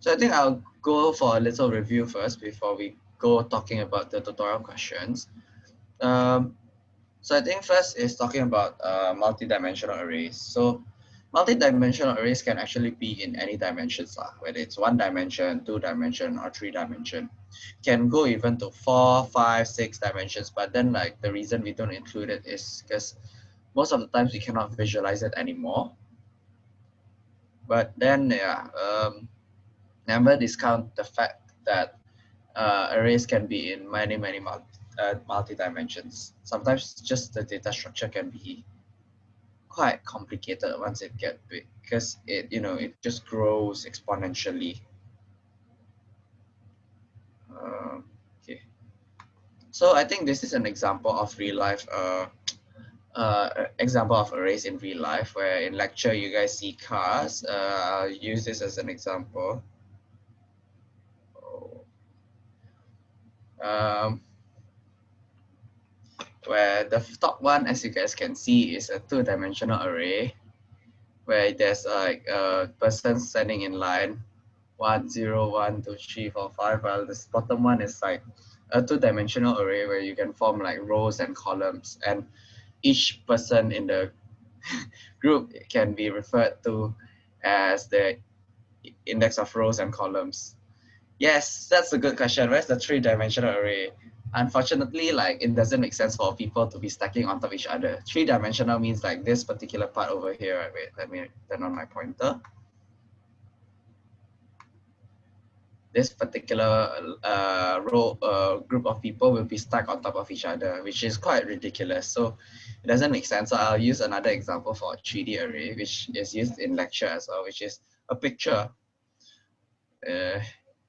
So I think I'll go for a little review first before we go talking about the tutorial questions. Um, so I think first is talking about uh, multi-dimensional arrays. So multi-dimensional arrays can actually be in any dimensions, uh, whether it's one dimension, two dimension, or three dimension. Can go even to four, five, six dimensions, but then like the reason we don't include it is because most of the times we cannot visualize it anymore. But then yeah, um, never discount the fact that uh, arrays can be in many, many multi, uh, multi dimensions. Sometimes just the data structure can be quite complicated once it get big because it, you know, it just grows exponentially. Uh, okay. So I think this is an example of real life uh, uh, example of arrays in real life where in lecture you guys see cars. Uh, I'll use this as an example. Um, where the top one, as you guys can see, is a two-dimensional array where there's like a person standing in line, one, zero, one, two, three, four, five, while this bottom one is like a two-dimensional array where you can form like rows and columns. And each person in the group can be referred to as the index of rows and columns. Yes, that's a good question. Where's the three-dimensional array? Unfortunately, like it doesn't make sense for people to be stacking on top of each other. Three-dimensional means like this particular part over here. Wait, let me turn on my pointer. this particular uh, row uh, group of people will be stuck on top of each other, which is quite ridiculous. So it doesn't make sense. So I'll use another example for a 3D array, which is used in lecture as well, which is a picture. Uh,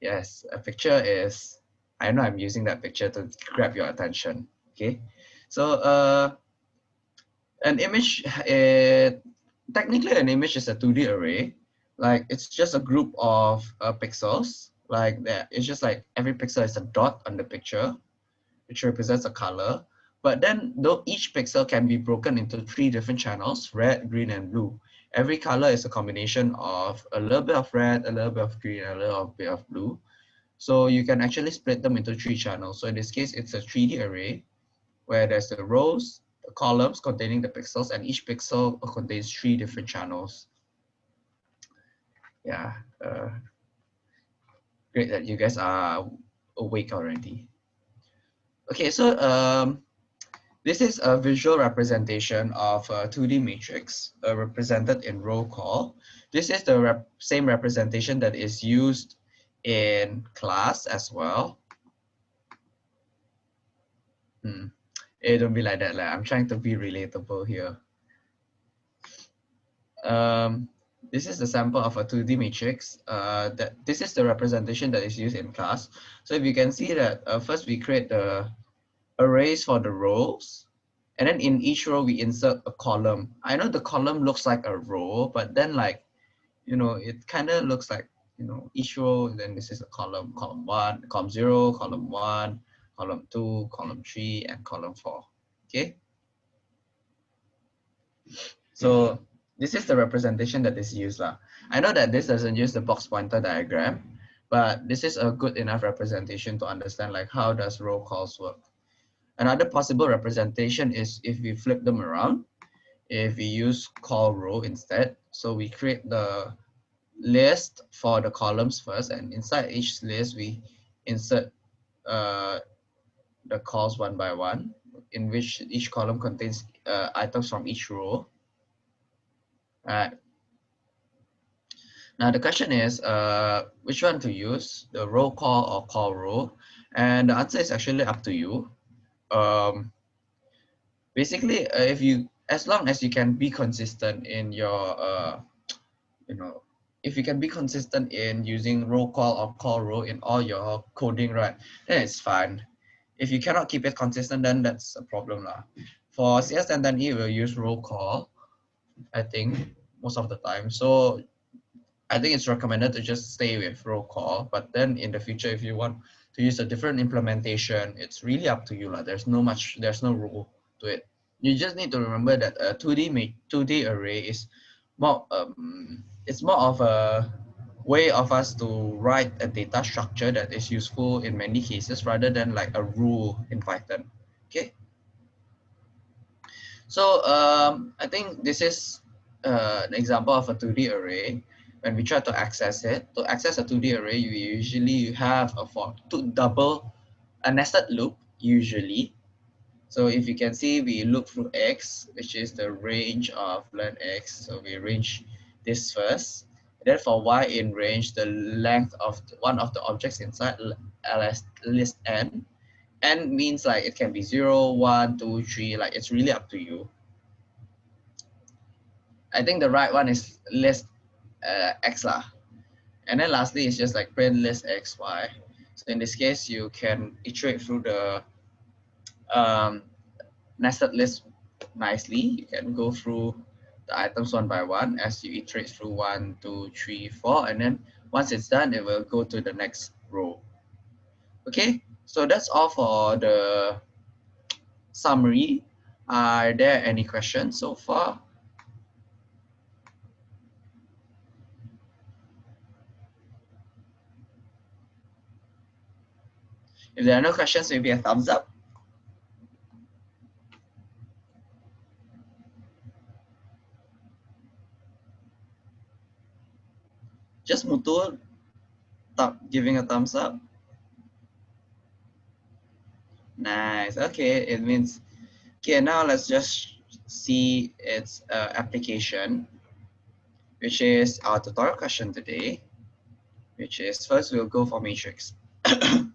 yes, a picture is, I know I'm using that picture to grab your attention, okay? So uh, an image, it, technically an image is a 2D array. Like it's just a group of uh, pixels like that. It's just like every pixel is a dot on the picture, which represents a color. But then though each pixel can be broken into three different channels, red, green, and blue. Every color is a combination of a little bit of red, a little bit of green, a little bit of blue. So you can actually split them into three channels. So in this case, it's a 3D array where there's the rows, the columns containing the pixels, and each pixel contains three different channels. Yeah, uh, Great that you guys are awake already. Okay, so um, this is a visual representation of a 2D matrix uh, represented in roll call. This is the rep same representation that is used in class as well. Hmm. It don't be like that. Like, I'm trying to be relatable here. Um, this is the sample of a 2D matrix. Uh, that this is the representation that is used in class. So if you can see that uh, first we create the arrays for the rows, and then in each row we insert a column. I know the column looks like a row, but then like, you know, it kind of looks like, you know, each row, then this is a column, column one, column zero, column one, column two, column three, and column four, okay? So this is the representation that is used. Lah. I know that this doesn't use the box pointer diagram, but this is a good enough representation to understand like how does row calls work. Another possible representation is if we flip them around, if we use call row instead. So we create the list for the columns first and inside each list we insert uh, the calls one by one in which each column contains uh, items from each row Right. Now the question is, uh, which one to use, the row call or call row? And the answer is actually up to you. Um, basically, uh, if you, as long as you can be consistent in your, uh, you know, if you can be consistent in using roll call or call row in all your coding, right, then it's fine. If you cannot keep it consistent, then that's a problem. Lah. For CS1010E, we'll use roll call I think, most of the time. So I think it's recommended to just stay with roll call. But then in the future, if you want to use a different implementation, it's really up to you. Like, there's no much, there's no rule to it. You just need to remember that a 2D 2D array is more um, it's more of a way of us to write a data structure that is useful in many cases rather than like a rule in Python. Okay. So um, I think this is uh, an example of a 2D array. When we try to access it, to access a 2D array, you usually have a for to double a nested loop usually. So if you can see, we look through x, which is the range of len x. So we range this first. then for y in range, the length of one of the objects inside ls list n. n means like it can be 0, 1, 2, 3, like it's really up to you. I think the right one is list uh, x lah. And then lastly, it's just like print list x, y. So in this case, you can iterate through the um, nested list nicely. You can go through the items one by one as you iterate through one, two, three, four, and then once it's done, it will go to the next row. Okay, so that's all for the summary. Are there any questions so far? If there are no questions, maybe a thumbs up. Just Mutul giving a thumbs up. Nice. Okay, it means, okay, now let's just see its uh, application, which is our tutorial question today, which is first we'll go for matrix.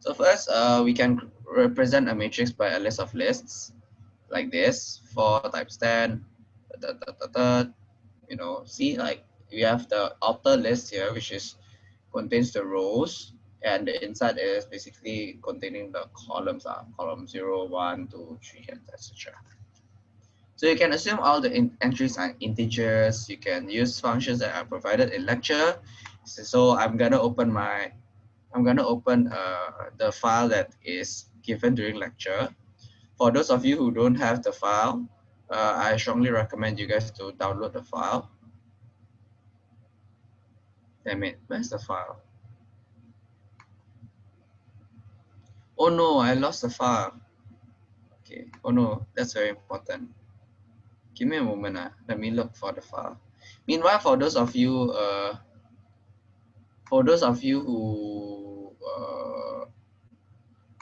So first, uh, we can represent a matrix by a list of lists like this, 4 times 10, da, da, da, da, you know, see like we have the outer list here, which is contains the rows and the inside is basically containing the columns, uh, column 0, 1, 2, 3, and etc. So you can assume all the entries are integers. You can use functions that are provided in lecture. So I'm gonna open my I'm going to open uh, the file that is given during lecture. For those of you who don't have the file, uh, I strongly recommend you guys to download the file. Damn it, where's the file? Oh no, I lost the file. Okay, oh no, that's very important. Give me a moment, uh. let me look for the file. Meanwhile, for those of you, uh, for those of you who uh,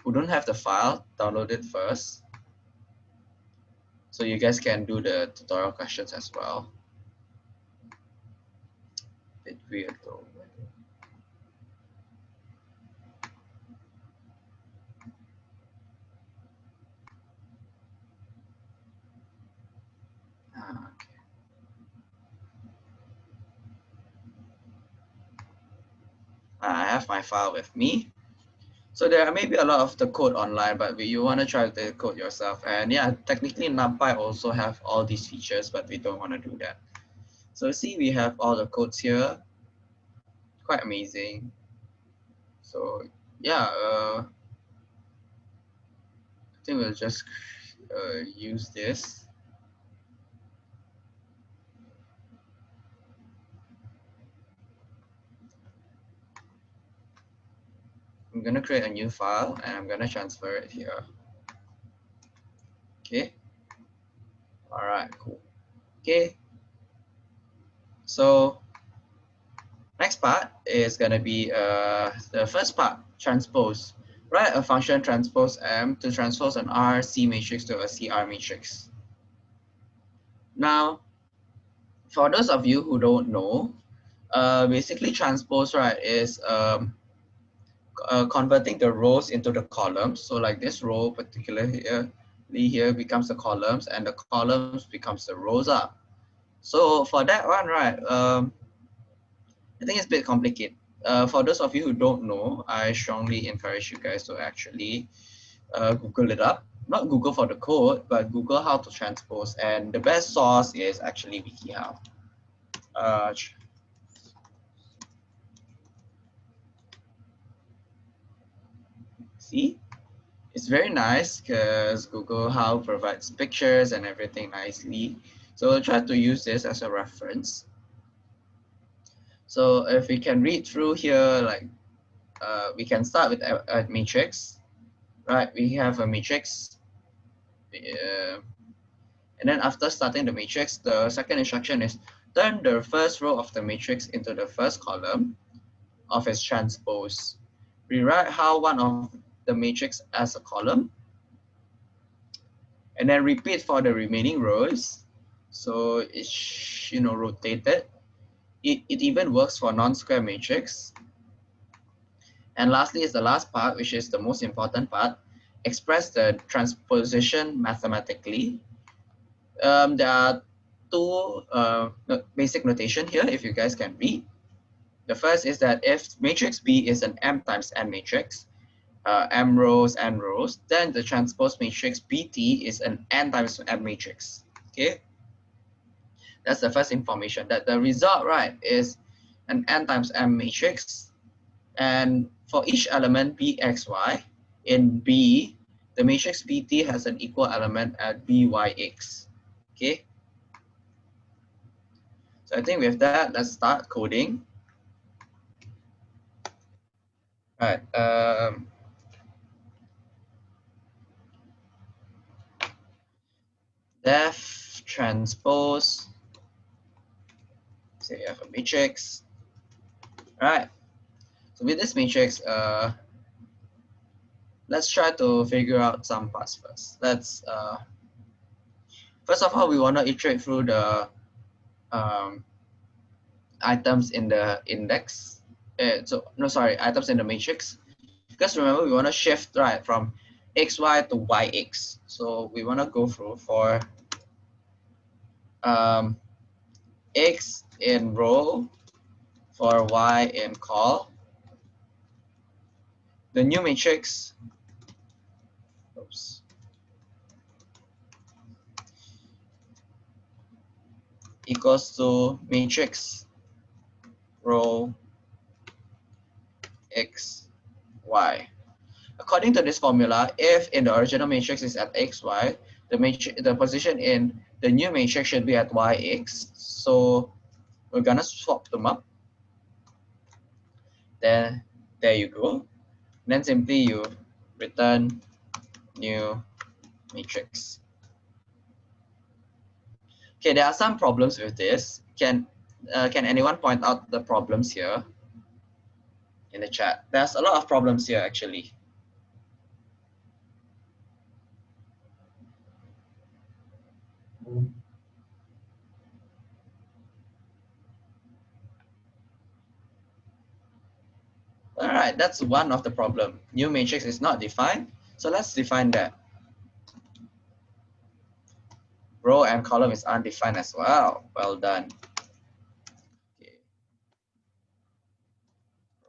who don't have the file, download it first. So you guys can do the tutorial questions as well. Bit weird though. I have my file with me. So there may be a lot of the code online, but you want to try the code yourself. And yeah, technically NumPy also have all these features, but we don't want to do that. So see, we have all the codes here. Quite amazing. So yeah, uh, I think we'll just uh, use this. I'm going to create a new file and I'm going to transfer it here. Okay. All right, cool. Okay. So next part is going to be uh, the first part, transpose. Write a function transpose M to transpose an RC matrix to a CR matrix. Now, for those of you who don't know, uh, basically transpose, right, is um, uh, converting the rows into the columns. So like this row particularly here, here becomes the columns and the columns becomes the rows up. So for that one, right, um, I think it's a bit complicated. Uh, for those of you who don't know, I strongly encourage you guys to actually uh, Google it up. Not Google for the code, but Google how to transpose. And the best source is actually WikiHow. Uh, see it's very nice because WikiHow provides pictures and everything nicely. So I'll try to use this as a reference. So if we can read through here, like uh, we can start with a, a matrix, right? We have a matrix. Uh, and then after starting the matrix, the second instruction is turn the first row of the matrix into the first column of its transpose. Rewrite how one of the matrix as a column. And then repeat for the remaining rows. So it's you know rotated. It, it even works for non-square matrix. And lastly is the last part, which is the most important part. Express the transposition mathematically. Um, there are two uh, basic notation here, if you guys can read. The first is that if matrix B is an M times N matrix, uh, M rows, N rows, then the transpose matrix BT is an N times M matrix. Okay, that's the first information that the result, right, is an N times M matrix. And for each element BXY in B, the matrix BT has an equal element at BYX. Okay. So I think with that, let's start coding. Right. Um, def transpose. Say you have a matrix. All right. So with this matrix, uh, let's try to figure out some parts first. Let's uh, first of all, we want to iterate through the um, items in the index uh, so no sorry items in the matrix because remember we want to shift right from xy to yx so we want to go through for um, x in row for y in col the new matrix. Oops, equals to matrix row x, y. According to this formula, if in the original matrix is at x, y, the, matrix, the position in the new matrix should be at yx. So we're gonna swap them up. Then there you go. Then simply you return new matrix. Okay, there are some problems with this. Can uh, can anyone point out the problems here? in the chat. There's a lot of problems here actually. All right, that's one of the problem. New matrix is not defined. So let's define that. Row and column is undefined as well. Well done.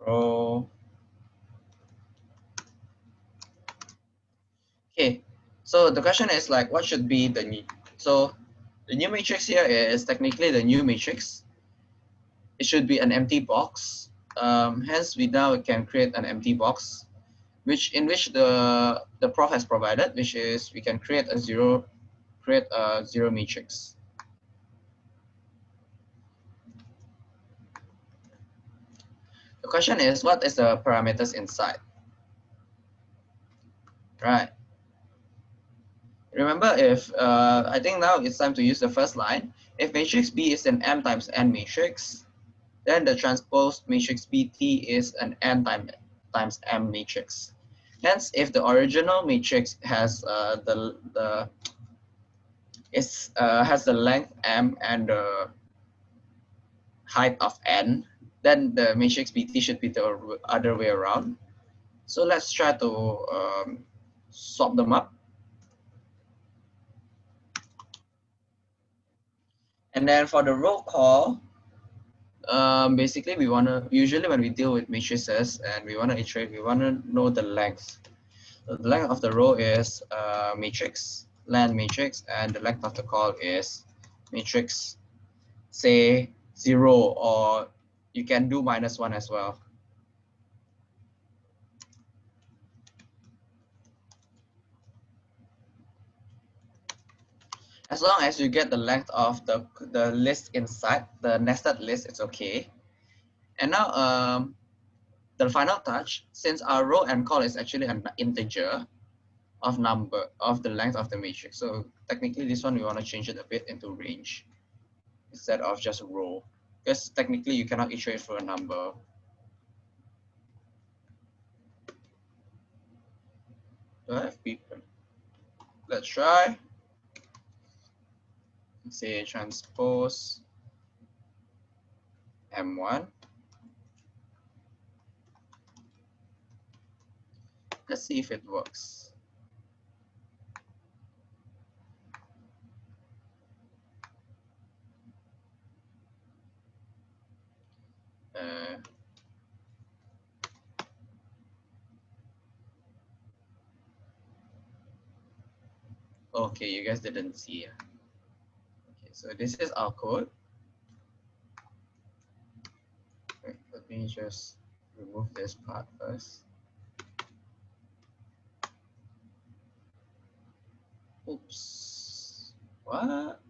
row. Okay, so the question is like, what should be the? So the new matrix here is technically the new matrix. It should be an empty box. Um, hence, we now can create an empty box, which in which the the prof has provided, which is we can create a zero, create a zero matrix. The question is, what is the parameters inside? Right. Remember if, uh, I think now it's time to use the first line. If matrix B is an M times N matrix, then the transpose matrix BT is an N time, times M matrix. Hence, if the original matrix has uh, the the is uh, has the length m and the height of n, then the matrix BT should be the other way around. So let's try to um, swap them up. And then for the row call, um, basically we want to, usually when we deal with matrices and we want to iterate, we want to know the length. So the length of the row is uh, matrix, len matrix, and the length of the call is matrix, say zero or you can do minus one as well. As long as you get the length of the, the list inside, the nested list, it's okay. And now um, the final touch, since our row and col is actually an integer of number of the length of the matrix. So technically this one we want to change it a bit into range instead of just row because technically you cannot iterate for a number. Do I have people? Let's try. Say transpose M1. Let's see if it works. Uh, okay, you guys didn't see. Okay, so this is our code. Let me just remove this part first. Oops. What?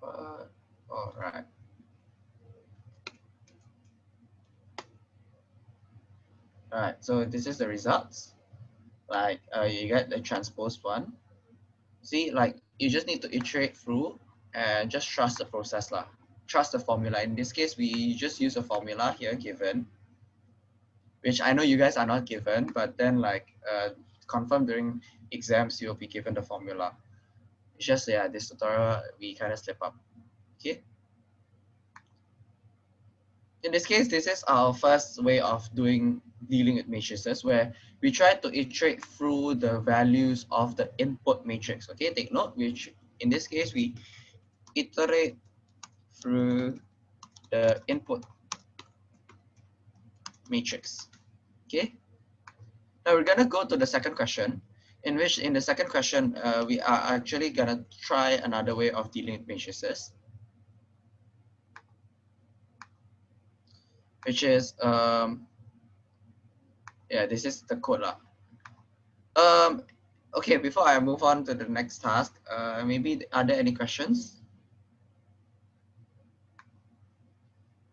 What? All right. All right, so this is the results. Like uh, you get the transpose one. See, like you just need to iterate through and just trust the process lah. Trust the formula. In this case, we just use a formula here given which I know you guys are not given, but then like uh, confirm during exams, you'll be given the formula. It's just, yeah, this tutorial, we kind of slip up, okay? In this case, this is our first way of doing dealing with matrices where we try to iterate through the values of the input matrix, okay? Take note, which in this case, we iterate through the input matrix. Okay. Now we're gonna go to the second question, in which in the second question uh, we are actually gonna try another way of dealing with matrices, which is um, yeah, this is the code lah. Um, okay, before I move on to the next task, uh, maybe are there any questions?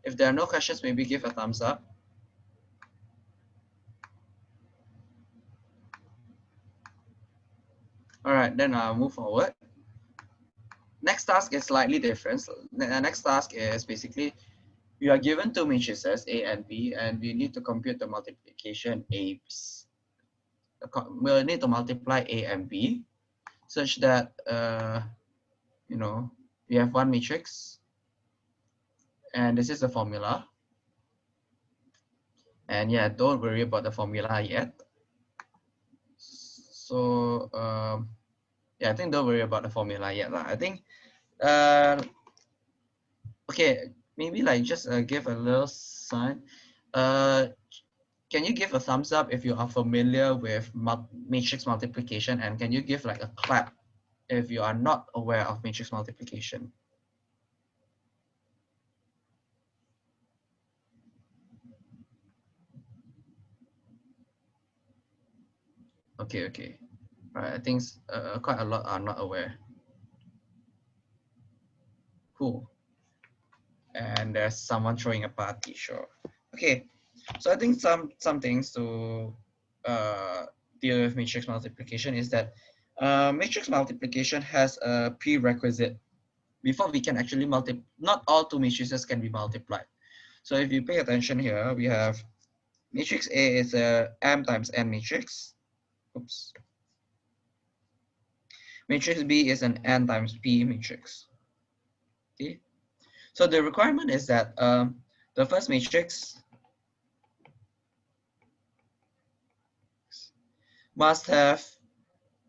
If there are no questions, maybe give a thumbs up. All right, then I'll move forward. Next task is slightly different. The next task is basically we are given two matrices A and B, and we need to compute the multiplication A. We'll need to multiply A and B such that, uh, you know, we have one matrix and this is the formula. And yeah, don't worry about the formula yet. So um, yeah, I think don't worry about the formula yet. Lah. I think, uh, okay, maybe like just uh, give a little sign. Uh, can you give a thumbs up if you are familiar with matrix multiplication and can you give like a clap if you are not aware of matrix multiplication? Okay, okay. Right, I think uh, quite a lot are not aware. Cool. And there's someone throwing a party, sure. Okay, so I think some some things to uh, deal with matrix multiplication is that uh, matrix multiplication has a prerequisite before we can actually multiply. Not all two matrices can be multiplied. So if you pay attention here, we have matrix A is a M times N matrix. Oops. Matrix B is an N times P matrix. So the requirement is that um, the first matrix must have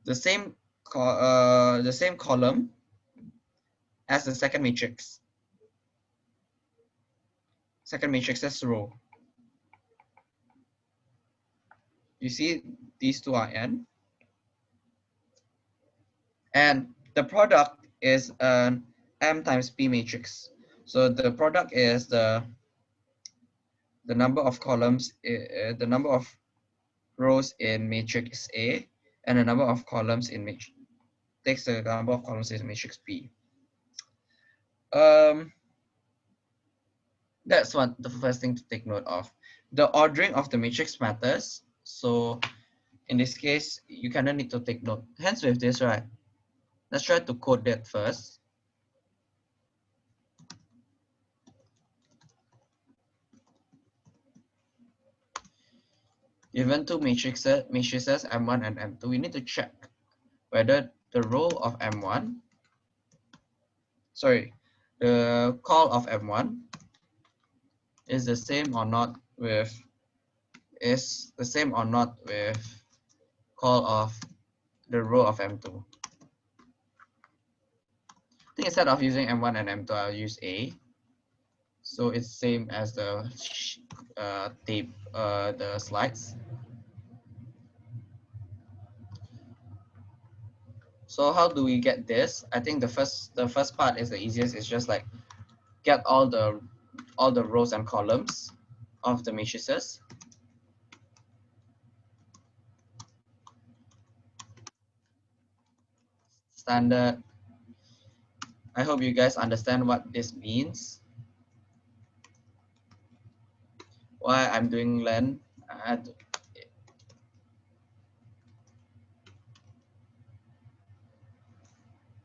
the same uh, the same column as the second matrix. Second matrix is row. You see these two are n. And the product is an M times P matrix. So the product is the the number of columns, uh, the number of rows in matrix A and the number of columns in matrix takes the number of columns in matrix B. Um, That's what the first thing to take note of. The ordering of the matrix matters. So in this case, you kind of need to take note. Hence with this, right? Let's try to code that first. Given two matrices, matrices M1 and M2, we need to check whether the row of M1, sorry, the call of M1 is the same or not with is the same or not with call of the row of M2. I think instead of using M1 and M2, I'll use A. So it's same as the uh, tape, uh, the slides. So how do we get this? I think the first the first part is the easiest. It's just like get all the all the rows and columns of the matrices. Standard. I hope you guys understand what this means. Why I'm doing len. I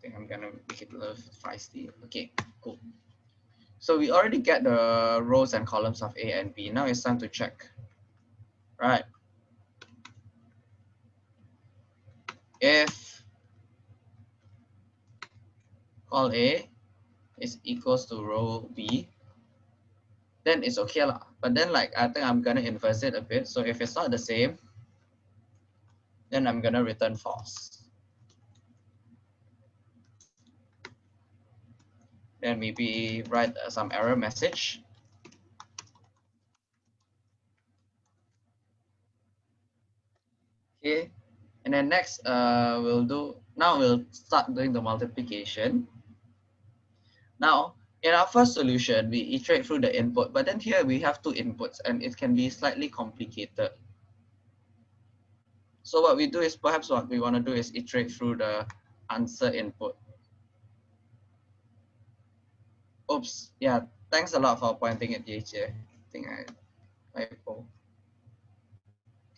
think I'm gonna make it a little feisty. Okay, cool. So we already get the rows and columns of A and B. Now it's time to check, right? If call A is equals to row B, then it's okay lah. But then like, I think I'm gonna inverse it a bit. So if it's not the same, then I'm gonna return false. then maybe write uh, some error message. Okay, and then next uh, we'll do, now we'll start doing the multiplication. Now, in our first solution, we iterate through the input, but then here we have two inputs and it can be slightly complicated. So what we do is perhaps what we want to do is iterate through the answer input. Oops. Yeah. Thanks a lot for pointing at DHA. I think I typo.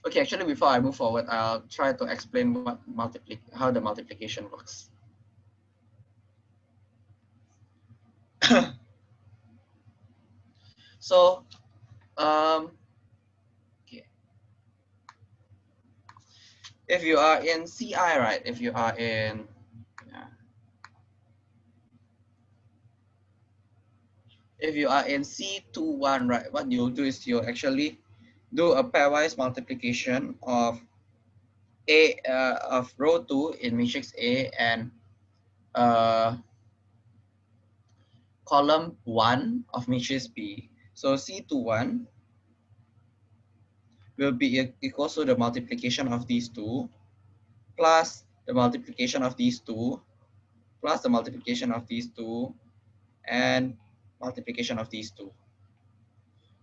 Okay, actually, before I move forward, I'll try to explain what multiply how the multiplication works. so, um, okay. If you are in CI, right? If you are in if you are in C21, right, what you'll do is you'll actually do a pairwise multiplication of A uh, of row 2 in matrix A and uh, column 1 of matrix B. So C21 will be equal to the multiplication of these two plus the multiplication of these two plus the multiplication of these two and multiplication of these two.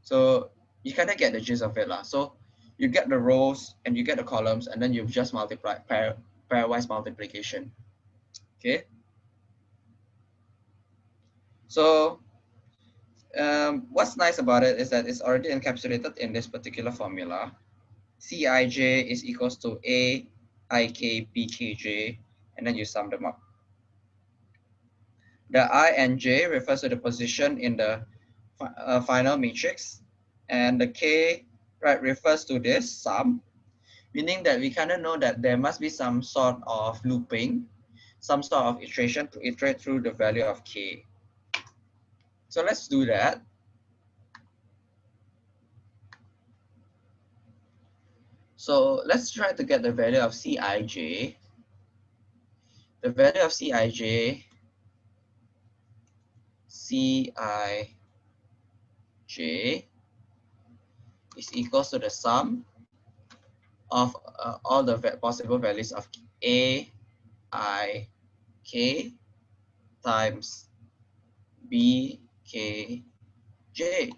So you kind of get the gist of it. Lah. So you get the rows and you get the columns and then you just multiply pair, pairwise multiplication. Okay. So um, what's nice about it is that it's already encapsulated in this particular formula. Cij is equals to A, Ik, Bkj, and then you sum them up. The i and j refers to the position in the uh, final matrix, and the k right refers to this sum, meaning that we kind of know that there must be some sort of looping, some sort of iteration to iterate through the value of k. So let's do that. So let's try to get the value of Cij. The value of Cij Cij is equals to the sum of uh, all the possible values of a, i, k times b, k, j.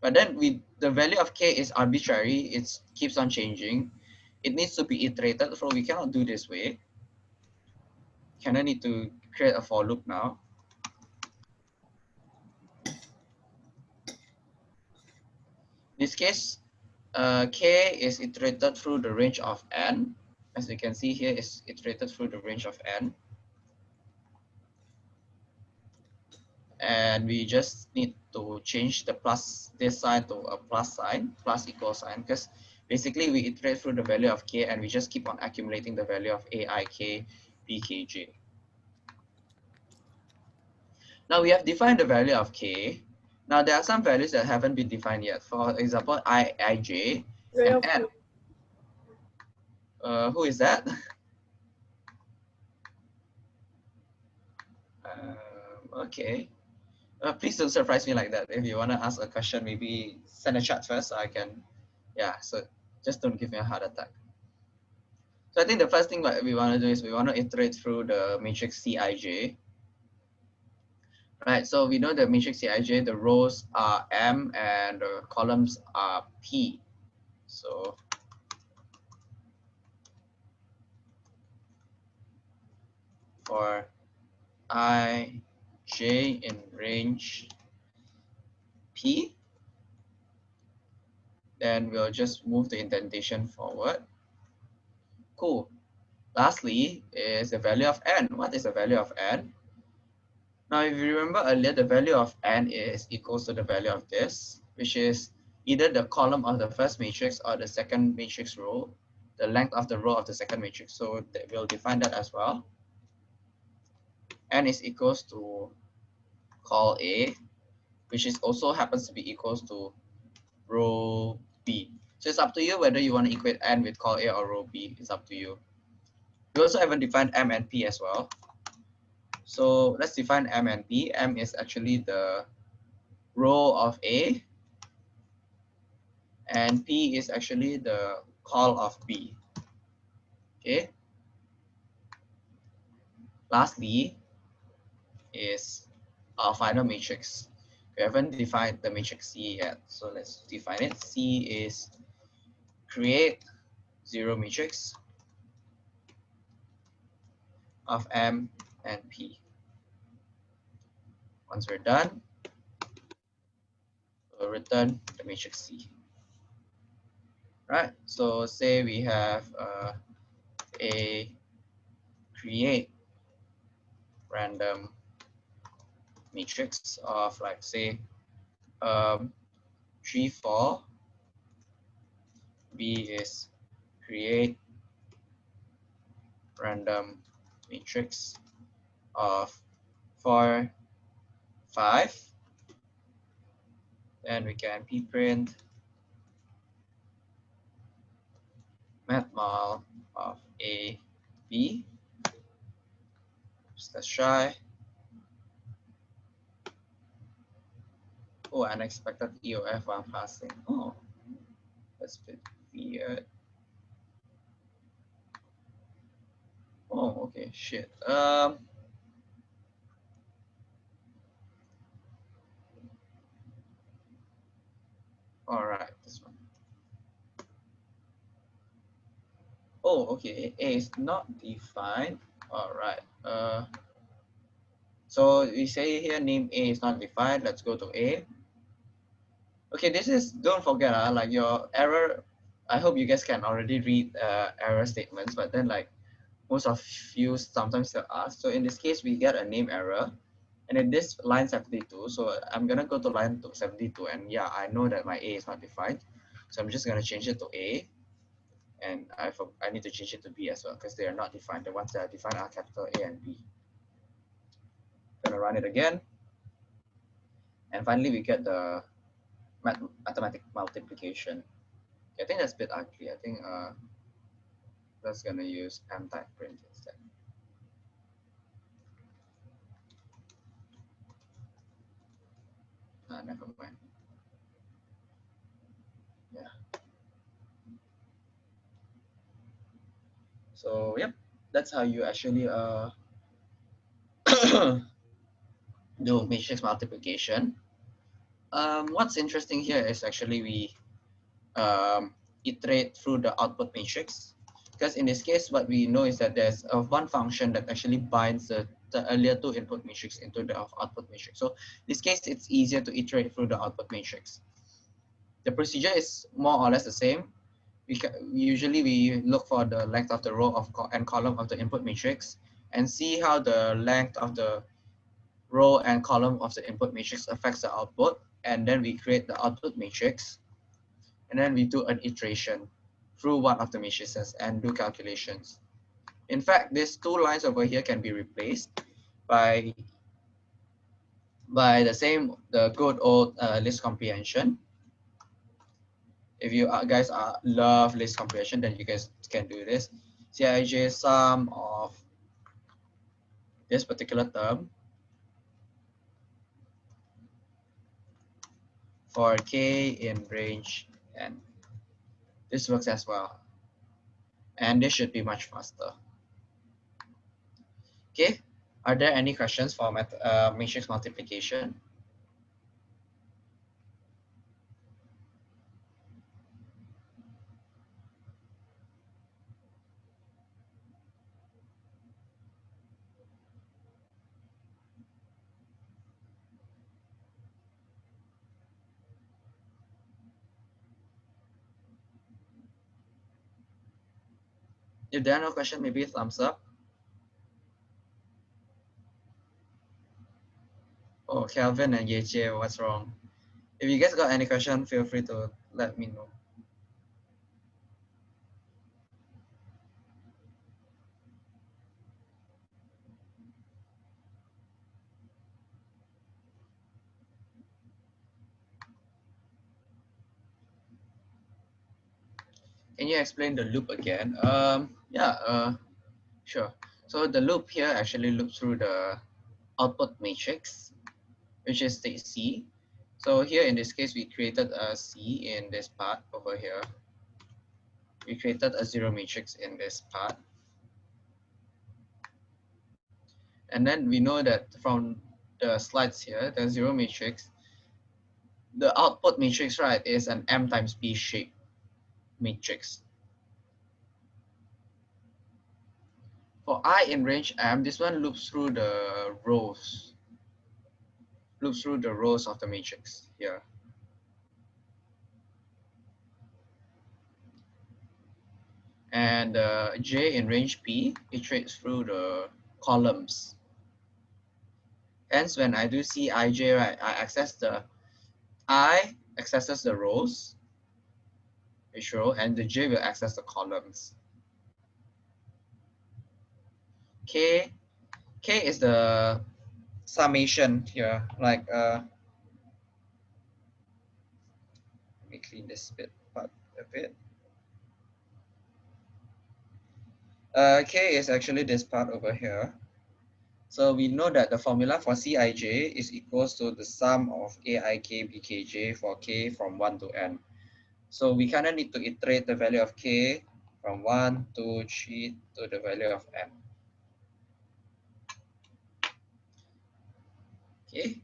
But then we the value of k is arbitrary. It keeps on changing. It needs to be iterated. So we cannot do this way. Can I need to create a for loop now? In this case, uh, k is iterated through the range of n. As you can see here, is iterated through the range of n. And we just need to change the plus this sign to a plus sign, plus equal sign, because basically we iterate through the value of k and we just keep on accumulating the value of aik, bkj. Now we have defined the value of k. Now there are some values that haven't been defined yet. For example, i, ij, and n. Uh, who is that? Uh, okay. Uh, please don't surprise me like that. If you want to ask a question, maybe send a chat first so I can, yeah, so just don't give me a heart attack. So I think the first thing that we want to do is we want to iterate through the matrix Cij right? So we know the matrix Cij, the rows are M and the columns are P. So for i, j in range P, then we'll just move the indentation forward. Cool. Lastly is the value of n. What is the value of n? Now, if you remember earlier, the value of n is equals to the value of this, which is either the column of the first matrix or the second matrix row, the length of the row of the second matrix. So we'll define that as well. n is equals to col A, which is also happens to be equals to row B. So it's up to you whether you want to equate n with call A or row B. It's up to you. We also haven't defined M and P as well. So let's define M and P. M is actually the row of A, and P is actually the call of B. Okay. Lastly is our final matrix. We haven't defined the matrix C yet, so let's define it. C is create zero matrix of M and P. Once we're done, we'll return the matrix C. Right, so say we have uh, a create random matrix of like say um, 3, 4. B is create random matrix of 4, 5 then we can p-print matmul of a b. Let's try oh unexpected eof while parsing oh that's a bit weird oh okay shit um All right, this one. Oh, okay. A is not defined. All right. Uh, so we say here name A is not defined. Let's go to A. Okay, this is, don't forget, uh, like your error, I hope you guys can already read uh, error statements, but then like most of you sometimes still ask. So in this case, we get a name error. And in this line 72, so I'm gonna go to line 72 and yeah, I know that my A is not defined. So I'm just gonna change it to A and I, I need to change it to B as well because they are not defined. The ones that are defined are capital A and B. Gonna run it again. And finally, we get the math mathematic multiplication. I think that's a bit ugly. I think uh, that's gonna use M type print instead. Uh, never mind. Yeah. So yep, that's how you actually uh do matrix multiplication. Um, what's interesting here is actually we um, iterate through the output matrix because in this case what we know is that there's a one function that actually binds the the earlier two input matrix into the output matrix. So in this case, it's easier to iterate through the output matrix. the procedure is more or less the same. We usually we look for the length of the row of co and column of the input matrix and see how the length of the row and column of the input matrix affects the output. And then we create the output matrix. And then we do an iteration through one of the matrices and do calculations. In fact, these two lines over here can be replaced by by the same the good old uh, list comprehension if you guys are love list comprehension, then you guys can do this. Cij sum of this particular term for k in range n. This works as well. And this should be much faster. Okay, are there any questions for uh, matrix multiplication? If there are no questions, maybe thumbs up. Oh, Kelvin and Yeche, what's wrong? If you guys got any question, feel free to let me know. Can you explain the loop again? Um, yeah, uh, sure. So the loop here actually loops through the output matrix, which is state C. So here in this case, we created a C in this part over here. We created a zero matrix in this part. And then we know that from the slides here, the zero matrix, the output matrix, right, is an M times B shape matrix. For i in range m, this one loops through the rows, loops through the rows of the matrix here. And uh, j in range p iterates through the columns. Hence, when I do Cij, right, I access the i accesses the rows, row, and the j will access the columns. K, K is the summation here, like, uh, let me clean this bit part a bit. Uh, K is actually this part over here. So we know that the formula for Cij is equals to the sum of Aik Bkj for k from 1 to n. So we kind of need to iterate the value of k from 1, 2, 3 to the value of m. okay,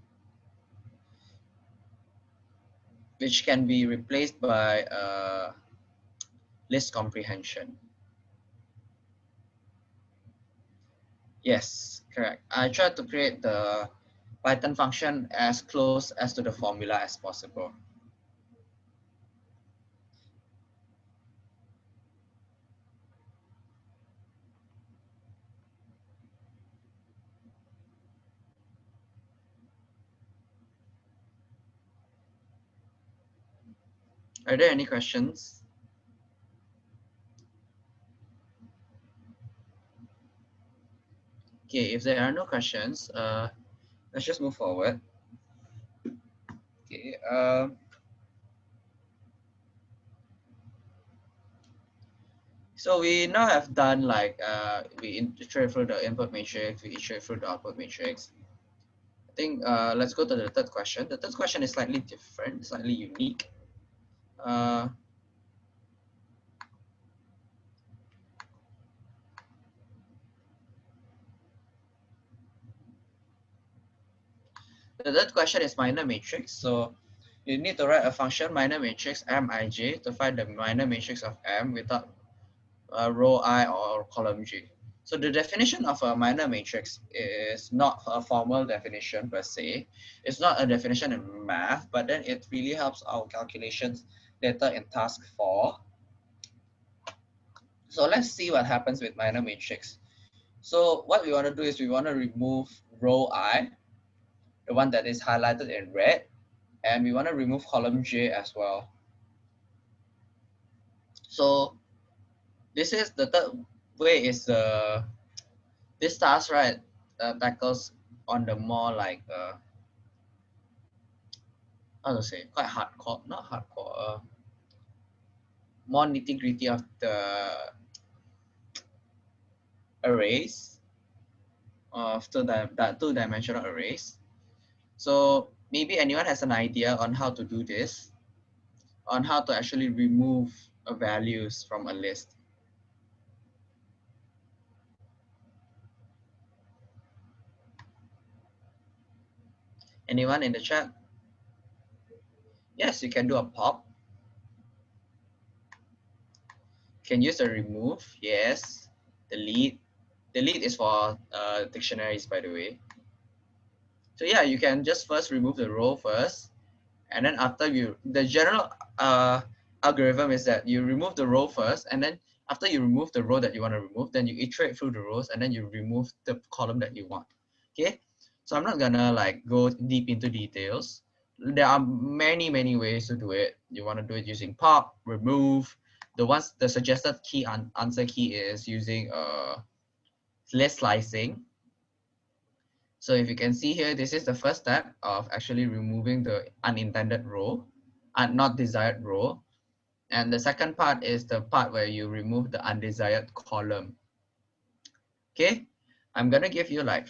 which can be replaced by uh, list comprehension. Yes, correct. I tried to create the Python function as close as to the formula as possible. Are there any questions? Okay, if there are no questions, uh, let's just move forward. Okay. Uh, so we now have done like uh, we iterate through the input matrix, we iterate through the output matrix. I think uh, let's go to the third question. The third question is slightly different, slightly unique. Uh, the third question is minor matrix. So you need to write a function minor matrix mij to find the minor matrix of m without a row i or column g. So the definition of a minor matrix is not a formal definition per se. It's not a definition in math, but then it really helps our calculations data in task four. So let's see what happens with minor matrix. So what we want to do is we want to remove row I, the one that is highlighted in red, and we want to remove column J as well. So this is the third way is the uh, this task right uh, tackles on the more like uh, how to say quite hardcore not hardcore uh, more nitty gritty of the arrays of two, di that two dimensional arrays so maybe anyone has an idea on how to do this on how to actually remove values from a list Anyone in the chat? Yes, you can do a pop. Can use a remove, yes. Delete. Delete is for uh, dictionaries, by the way. So yeah, you can just first remove the row first. And then after you, the general uh, algorithm is that you remove the row first. And then after you remove the row that you want to remove, then you iterate through the rows and then you remove the column that you want. Okay, so I'm not gonna like go deep into details. There are many, many ways to do it. You wanna do it using pop, remove. The ones, the suggested key an answer key is using uh, list slicing. So if you can see here, this is the first step of actually removing the unintended row and not desired row. And the second part is the part where you remove the undesired column. Okay, I'm gonna give you like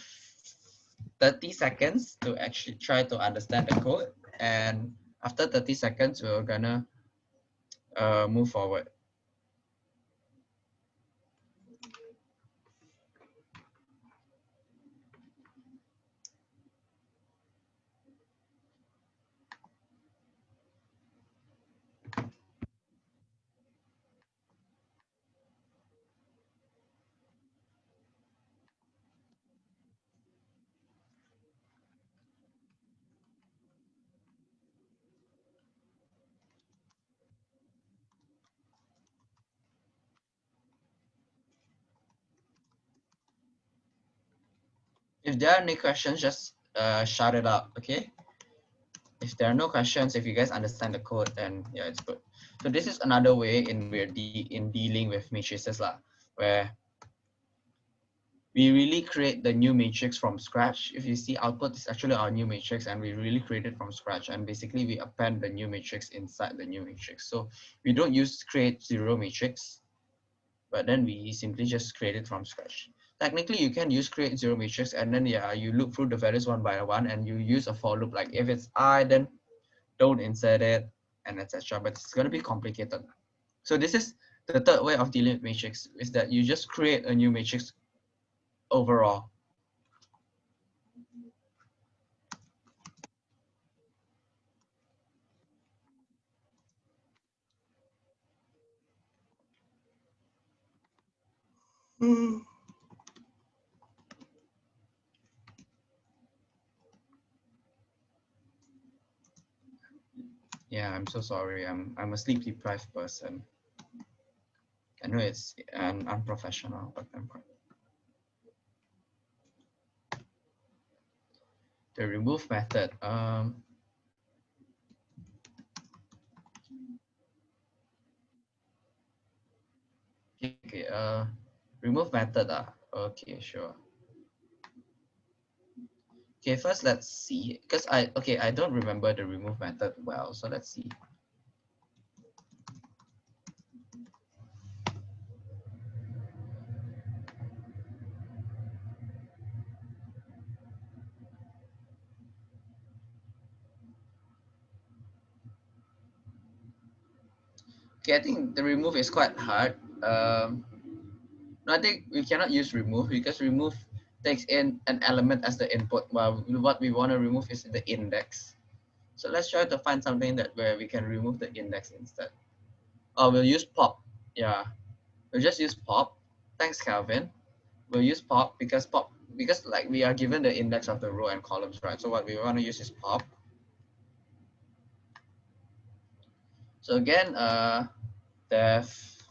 30 seconds to actually try to understand the code. And after 30 seconds, we're gonna uh, move forward. If there are any questions, just uh, shout it out, okay? If there are no questions, if you guys understand the code, then yeah, it's good. So this is another way in we're de in dealing with matrices lah, where we really create the new matrix from scratch. If you see output is actually our new matrix and we really create it from scratch and basically we append the new matrix inside the new matrix. So we don't use create zero matrix, but then we simply just create it from scratch technically you can use create zero matrix and then yeah you look through the values one by one and you use a for loop. Like if it's i then don't insert it and etc but it's going to be complicated. So this is the third way of dealing with matrix is that you just create a new matrix overall. Mm. Yeah, I'm so sorry. I'm I'm a sleep deprived person. I know it's an unprofessional, but I'm quite. The remove method. Um, okay, uh, remove method. Ah, okay, sure. Okay, first let's see, because I, okay, I don't remember the remove method well, so let's see. Okay, I think the remove is quite hard. Um, no, I think we cannot use remove because remove takes in an element as the input while what we want to remove is the index. So let's try to find something that where we can remove the index instead. Oh, we'll use pop. Yeah, we'll just use pop. Thanks, Calvin. We'll use pop because pop because like we are given the index of the row and columns, right? So what we want to use is pop. So again, uh, def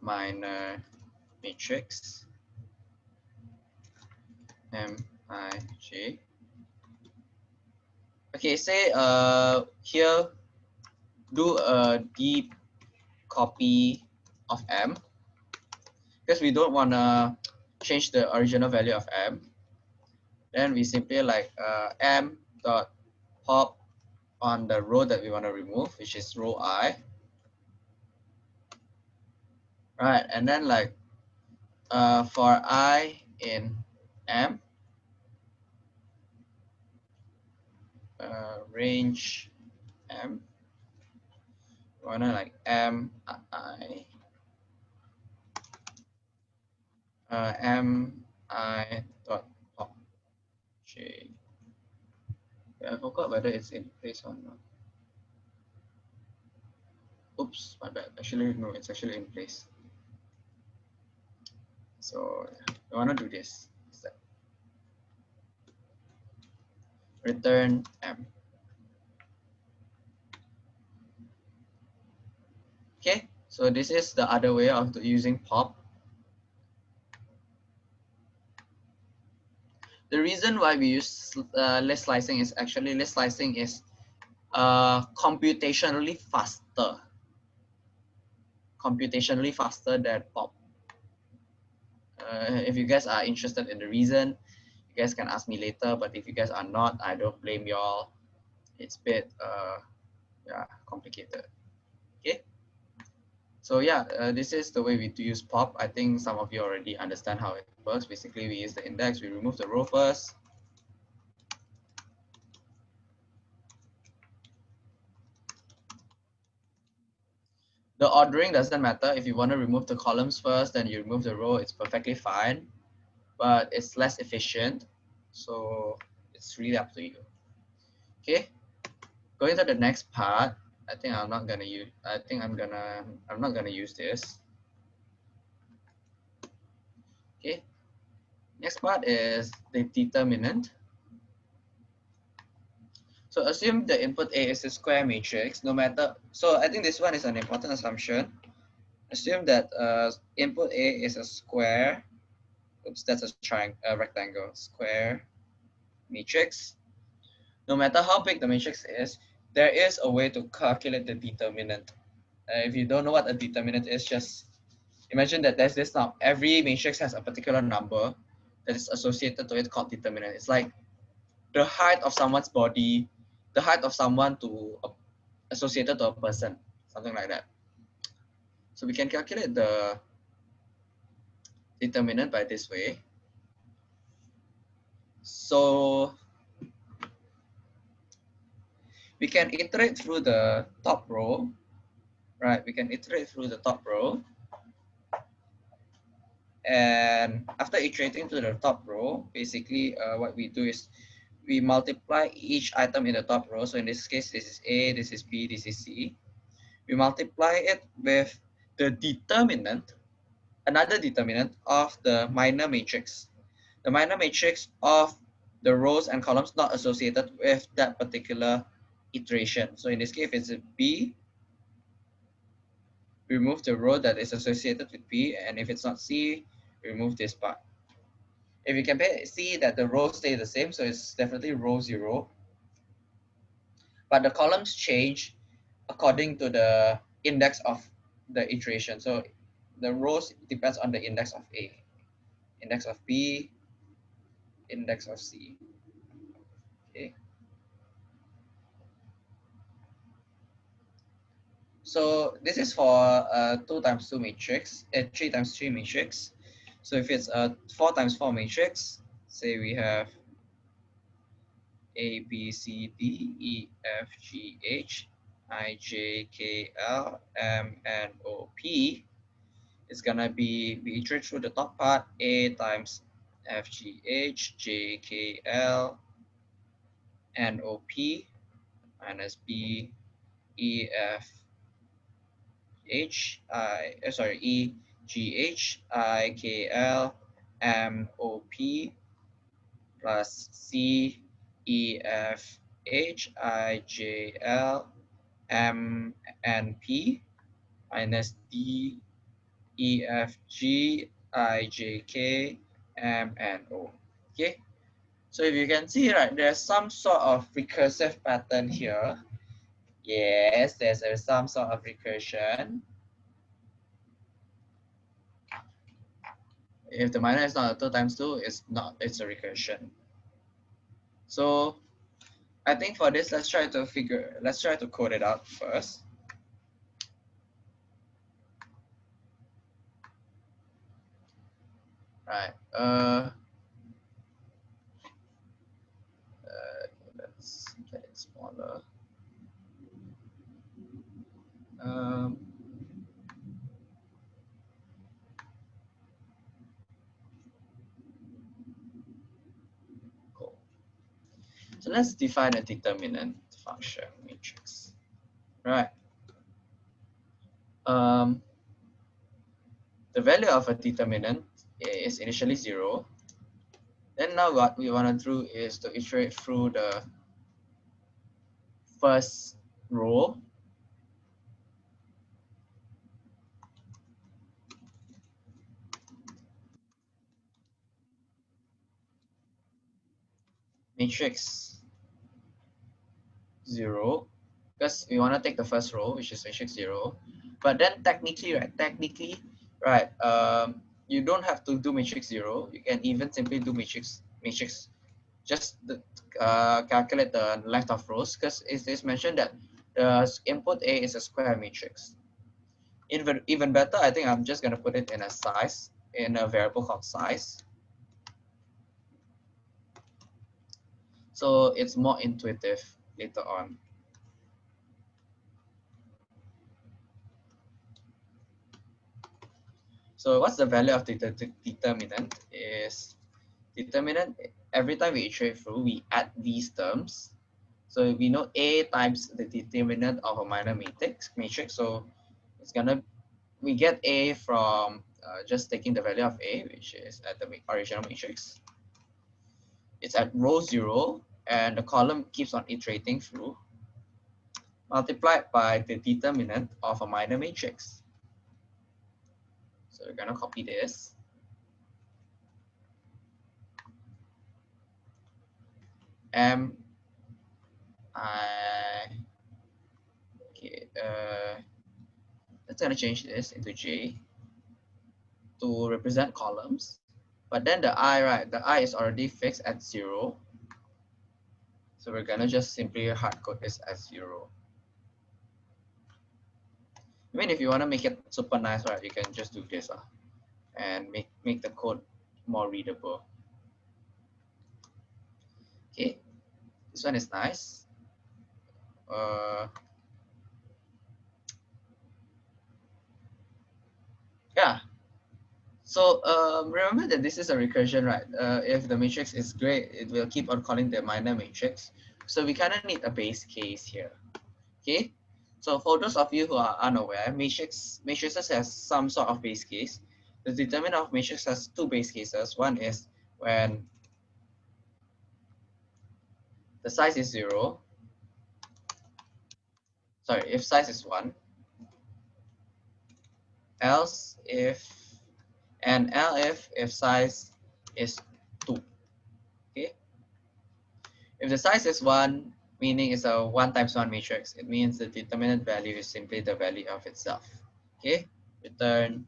minor matrix mij. Okay, say uh here do a deep copy of m because we don't want to change the original value of m. Then we simply like uh, m dot pop on the row that we want to remove, which is row i. Right, and then like uh, for i in m, uh, range m, wanna like m i uh, m i dot pop yeah i forgot whether it's in place or not. Oops, my bad. Actually, no, it's actually in place. So I want to do this instead. Return M. Okay, so this is the other way of using pop. The reason why we use uh, list slicing is actually list slicing is uh, computationally faster. Computationally faster than pop. Uh, if you guys are interested in the reason, you guys can ask me later. But if you guys are not, I don't blame y'all. It's a bit uh, yeah, complicated. Okay. So yeah, uh, this is the way we do use pop. I think some of you already understand how it works. Basically, we use the index, we remove the row first. The ordering doesn't matter. If you want to remove the columns first, then you remove the row, it's perfectly fine, but it's less efficient. So it's really up to you. Okay, going to the next part. I think I'm not gonna use, I think I'm gonna, I'm not gonna use this. Okay, next part is the determinant. So assume the input A is a square matrix, no matter, so I think this one is an important assumption. Assume that uh, input A is a square, oops, that's a triangle, a rectangle, square matrix. No matter how big the matrix is, there is a way to calculate the determinant. Uh, if you don't know what a determinant is, just imagine that there's this now. Every matrix has a particular number that is associated to it called determinant. It's like the height of someone's body the height of someone to uh, associated to a person, something like that. So we can calculate the determinant by this way. So we can iterate through the top row, right? We can iterate through the top row. And after iterating to the top row, basically uh, what we do is we multiply each item in the top row. So in this case, this is A, this is B, this is C. We multiply it with the determinant, another determinant of the minor matrix. The minor matrix of the rows and columns not associated with that particular iteration. So in this case, if it's B, remove the row that is associated with B, and if it's not C, remove this part. If you can see that the rows stay the same, so it's definitely row zero. But the columns change according to the index of the iteration. So the rows depends on the index of A, index of B, index of C. Okay. So this is for a two times two matrix, a three times three matrix. So if it's a 4 times 4 matrix, say we have A, B, C, D, E, F, G, H, I, J, K, L, M, N, O, P. It's gonna be, we iterate through the top part, A times F, G, H, J, K, L, N, O, P, minus B, E, F, H, I, uh, sorry, E, G H I K L M O P plus C E F H I J L M and P minus D, E, F, G, I, J, K, M, and O. Okay. So if you can see, right, there's some sort of recursive pattern here. Yes, there's a, some sort of recursion. If the minor is not a 2 times 2, it's not, it's a recursion. So I think for this, let's try to figure, let's try to code it out first. Right. Uh, uh, let's get it smaller. Um, cool. So let's define a determinant function matrix. Right. Um, the value of a determinant is initially zero. Then now what we want to do is to iterate through the first row matrix zero because we want to take the first row which is matrix zero but then technically right technically right um you don't have to do matrix zero. You can even simply do matrix matrix, just the, uh, calculate the length of rows because it is mentioned that the input A is a square matrix. Even even better, I think I'm just gonna put it in a size in a variable called size. So it's more intuitive later on. So what's the value of the determinant is determinant every time we iterate through, we add these terms. So we know A times the determinant of a minor matrix, matrix. So it's gonna, we get A from uh, just taking the value of A, which is at the original matrix. It's at row zero and the column keeps on iterating through multiplied by the determinant of a minor matrix. So we're going to copy this. M I okay uh let's gonna change this into J to represent columns. But then the I, right, the I is already fixed at zero. So we're gonna just simply hard code this as zero. I mean, if you want to make it super nice, right, you can just do this uh, and make, make the code more readable. Okay, this one is nice. Uh, yeah. So um, remember that this is a recursion, right? Uh, if the matrix is great, it will keep on calling the minor matrix. So we kind of need a base case here. Okay, so for those of you who are unaware, matrix matrices has some sort of base case. The determinant of matrix has two base cases. One is when the size is zero. Sorry, if size is one. Else if and if if size is two. Okay. If the size is one, meaning it's a 1 times 1 matrix. It means the determinant value is simply the value of itself. Okay, return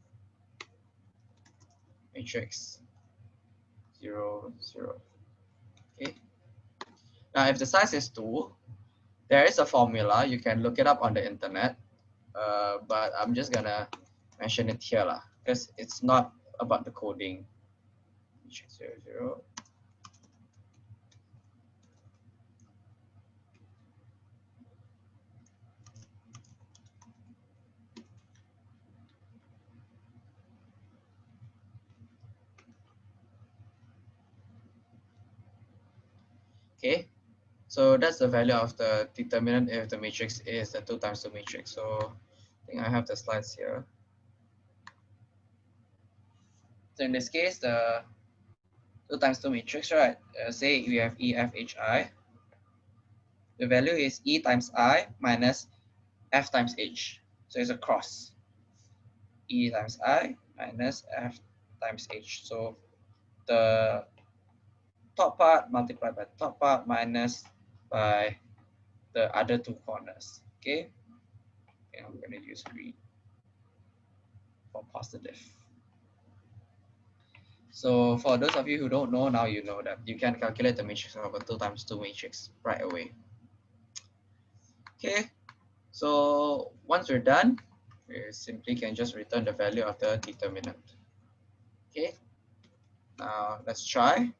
matrix 0, 0. Okay. Now, if the size is 2, there is a formula. You can look it up on the internet. Uh, but I'm just going to mention it here because it's not about the coding. Matrix 0, 0. Okay, so that's the value of the determinant if the matrix is the 2 times 2 matrix. So I think I have the slides here. So in this case, the 2 times 2 matrix, right? Uh, say we have E, F, H, I. The value is E times I minus f times h. So it's a cross. E times I minus f times h. So the top part multiplied by top part minus by the other two corners. Okay. okay I'm going to use green for positive. So for those of you who don't know, now you know that you can calculate the matrix of a 2 times 2 matrix right away. Okay, so once we're done, we simply can just return the value of the determinant. Okay, now let's try.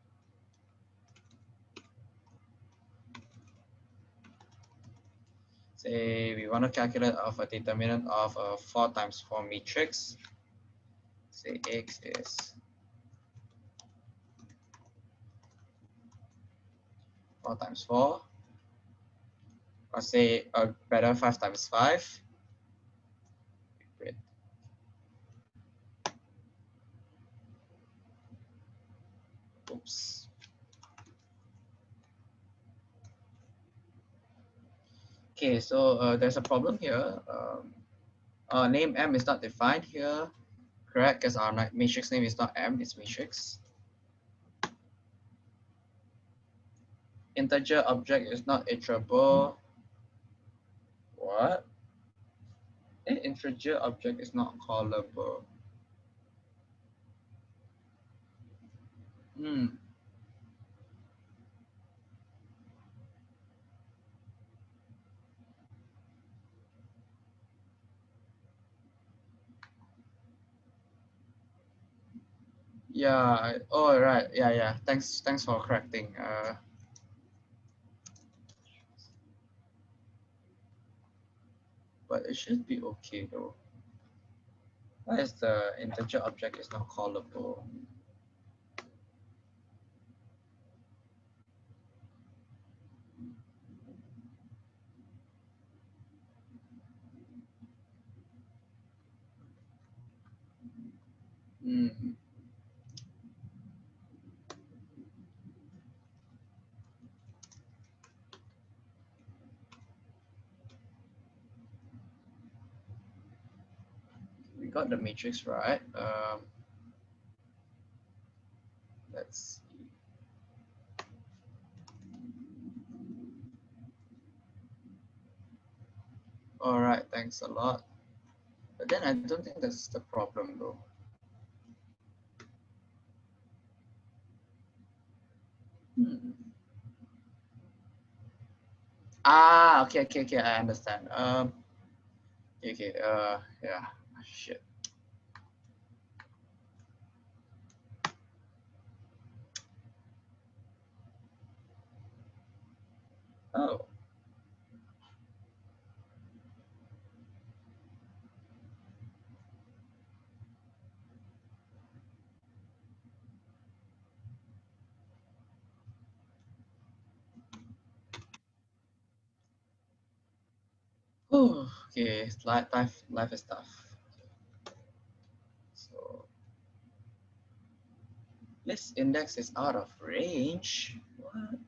Say we want to calculate of a determinant of a 4 times 4 matrix. Say x is 4 times 4. Or say a better 5 times 5. Oops. Okay, so uh, there's a problem here. Um, our name M is not defined here, correct? Because our matrix name is not M, it's matrix. integer object is not iterable. What? An integer object is not callable. Hmm. Yeah. Oh, right. Yeah, yeah. Thanks. Thanks for correcting. Uh, but it should be okay though. Why is the integer object is not callable? Hmm. Got the matrix right. Um, let's see. All right, thanks a lot. But then I don't think that's the problem though. Hmm. Ah, okay, okay, okay, I understand. Um, okay, uh, yeah, shit. Oh. Okay, life, life is tough. So, this index is out of range. What?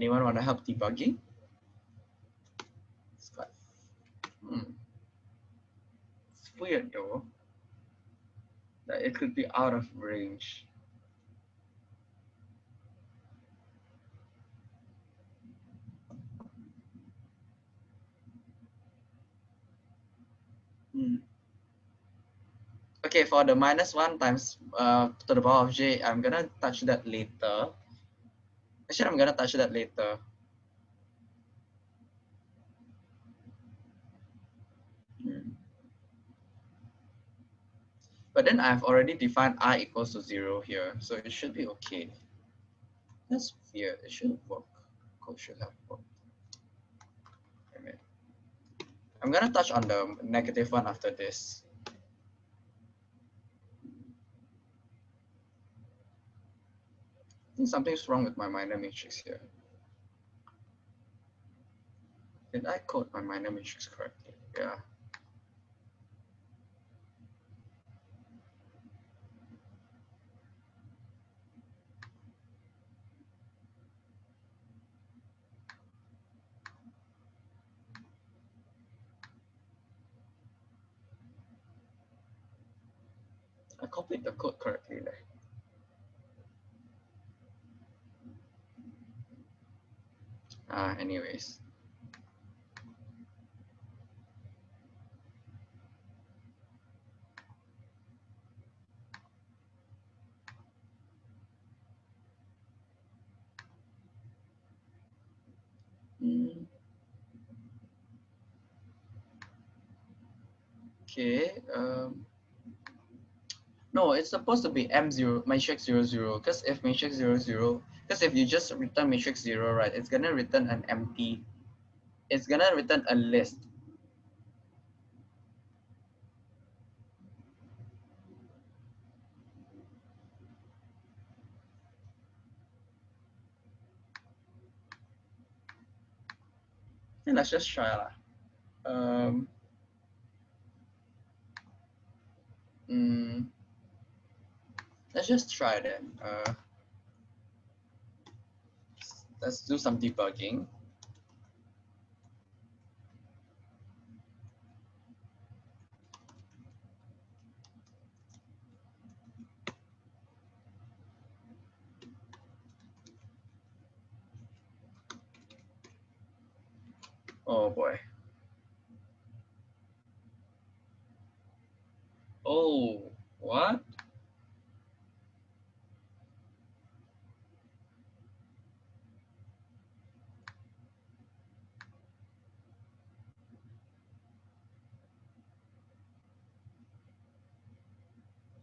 Anyone want to help debugging? It's quite, hmm. It's weird though that it could be out of range. Hmm. Okay, for the minus one times uh, to the power of j, I'm gonna touch that later. Actually, I'm gonna touch that later. Hmm. But then I've already defined i equals to zero here, so it should be okay. That's weird, it should work. Code should have worked. I'm gonna touch on the negative one after this. Think something's wrong with my minor matrix here. Did I code my minor matrix correctly? Yeah. I copied the code correctly there. Uh, anyways. Mm. Okay. Um, no, it's supposed to be M0, matrix 00, zero, because if matrix 00, zero, because if you just return matrix 0, right, it's going to return an empty, it's going to return a list. And let's just try lah. Um, mm, let's just try that. Uh, let's do some debugging. Oh boy. Oh, what?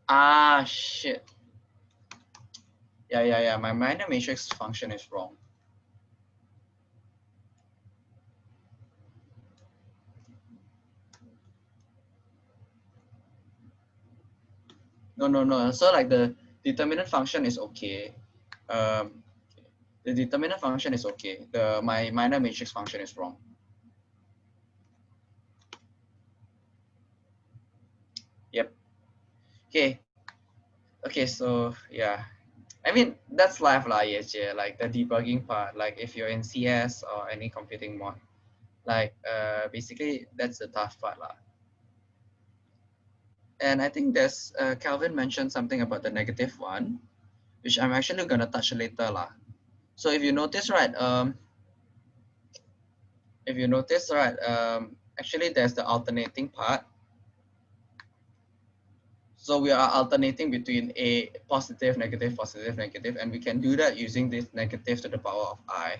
Ah, shit. Yeah, yeah, yeah. My minor matrix function is wrong. No, no, no. So like the determinant function is okay. Um, the determinant function is okay. The my minor matrix function is wrong. Yep. Okay. Okay, so yeah. I mean, that's life yes, yeah, like the debugging part, like if you're in CS or any computing mod, like uh, basically that's the tough part lah. And I think there's uh, Calvin mentioned something about the negative one, which I'm actually gonna touch later lah. So if you notice, right, um, if you notice, right, um, actually there's the alternating part. So we are alternating between a positive, negative, positive, negative, and we can do that using this negative to the power of i.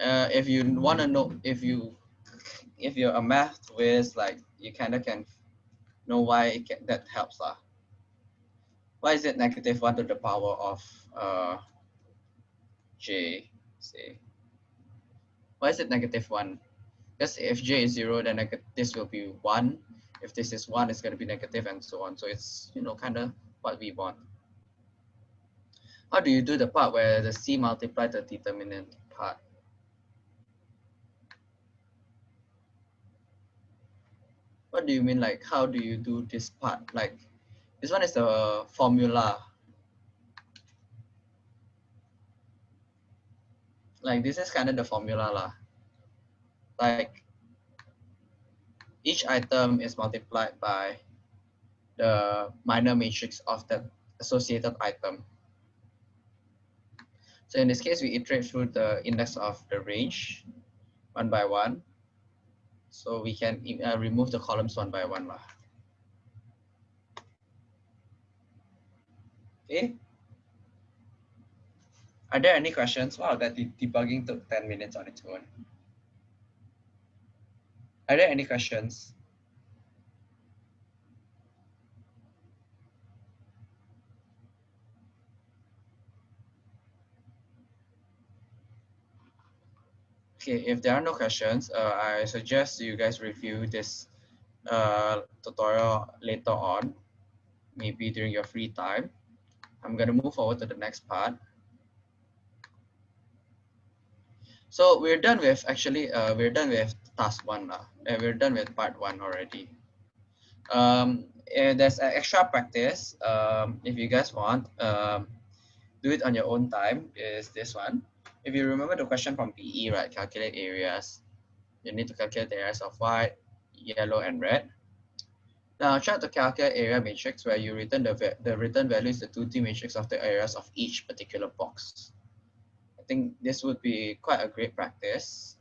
Uh, if you want to know, if you if you're a math whiz, like you kind of can know why can, that helps. Uh. Why is it negative 1 to the power of uh, j, say? Why is it negative 1? Because if j is 0, then this will be 1. If this is 1, it's going to be negative and so on. So it's, you know, kind of what we want. How do you do the part where the c multiply the determinant part? what do you mean like how do you do this part like this one is the formula like this is kind of the formula lah. Like each item is multiplied by the minor matrix of that associated item so in this case we iterate through the index of the range one by one so we can uh, remove the columns one by one. Lah. Okay. Are there any questions? Wow, that debugging took 10 minutes on its own. Are there any questions? Okay, if there are no questions, uh, I suggest you guys review this uh, tutorial later on, maybe during your free time. I'm going to move forward to the next part. So we're done with actually, uh, we're done with task one now. Uh, we're done with part one already. Um, there's an extra practice. Um, if you guys want, um, do it on your own time is this one. If you remember the question from PE, right, calculate areas. You need to calculate the areas of white, yellow, and red. Now try to calculate area matrix where you return the, the return value is the 2D matrix of the areas of each particular box. I think this would be quite a great practice.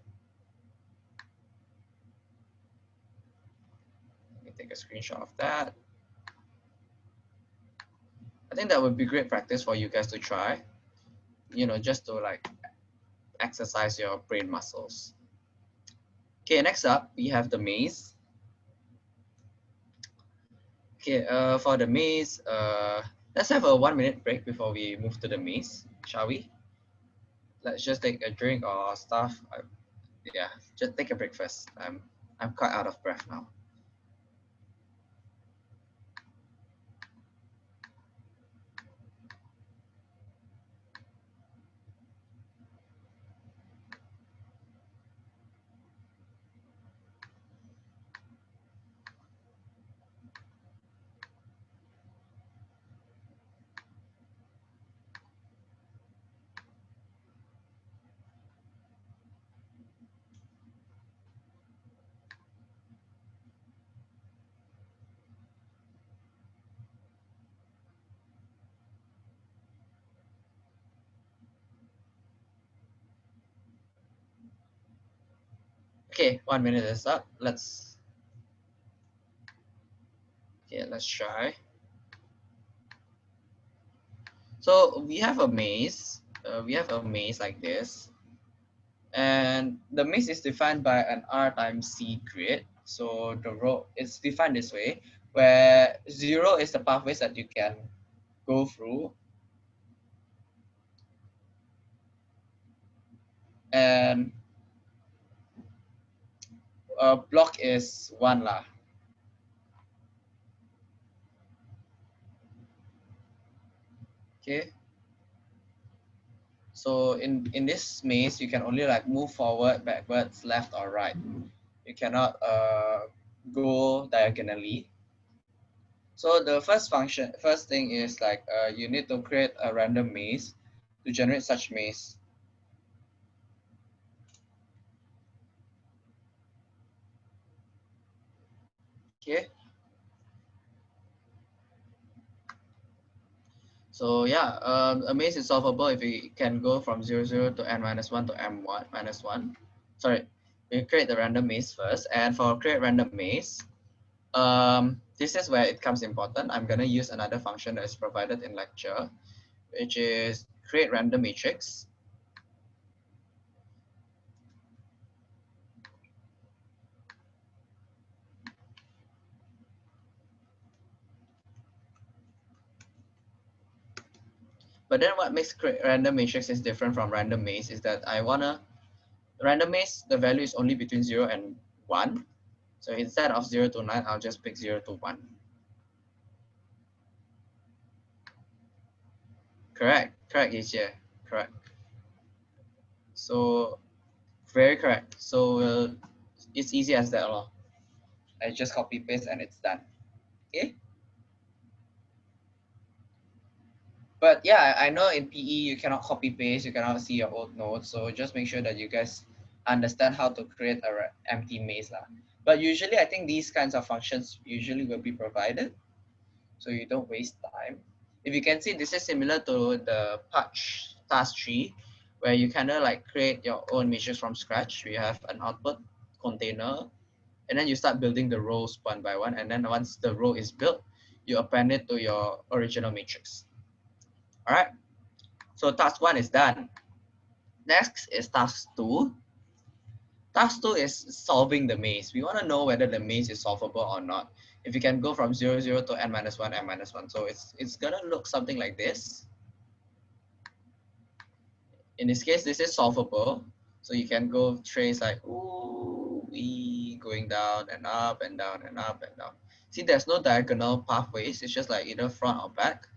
Let me take a screenshot of that. I think that would be great practice for you guys to try, you know, just to like exercise your brain muscles. Okay, next up, we have the maze. Okay, uh, for the maze, uh, let's have a one minute break before we move to the maze, shall we? Let's just take a drink or stuff. Uh, yeah, just take a break first. I'm, I'm quite out of breath now. Okay, one minute is up. Let's, okay, let's try. So we have a maze. Uh, we have a maze like this. And the maze is defined by an R times C grid. So the row is defined this way, where zero is the pathways that you can go through. And uh, block is one lah. Okay. So in, in this maze, you can only like move forward, backwards, left or right. You cannot uh, go diagonally. So the first function, first thing is like uh, you need to create a random maze to generate such maze. Okay. So yeah, um, a maze is solvable if we can go from 0, 0 to n minus 1 to m1 minus 1. Sorry, we create the random maze first. And for create random maze, um, this is where it comes important. I'm going to use another function that is provided in lecture, which is create random matrix. But then what makes random matrix is different from random maze is that I wanna, random maze, the value is only between zero and one. So instead of zero to nine, I'll just pick zero to one. Correct, correct here, correct. So very correct. So uh, it's easy as that. I just copy paste and it's done. Okay. But yeah, I know in PE you cannot copy paste, you cannot see your old notes. So just make sure that you guys understand how to create a empty maze. Lah. But usually I think these kinds of functions usually will be provided. So you don't waste time. If you can see, this is similar to the patch task tree, where you kind of like create your own matrix from scratch. We have an output container, and then you start building the rows one by one. And then once the row is built, you append it to your original matrix. All right. So task one is done. Next is task two. Task two is solving the maze. We want to know whether the maze is solvable or not. If you can go from 0, 0 to n minus 1, n minus 1. So it's, it's going to look something like this. In this case, this is solvable. So you can go trace like, ooh, we going down and up and down and up and down. See, there's no diagonal pathways. It's just like either front or back.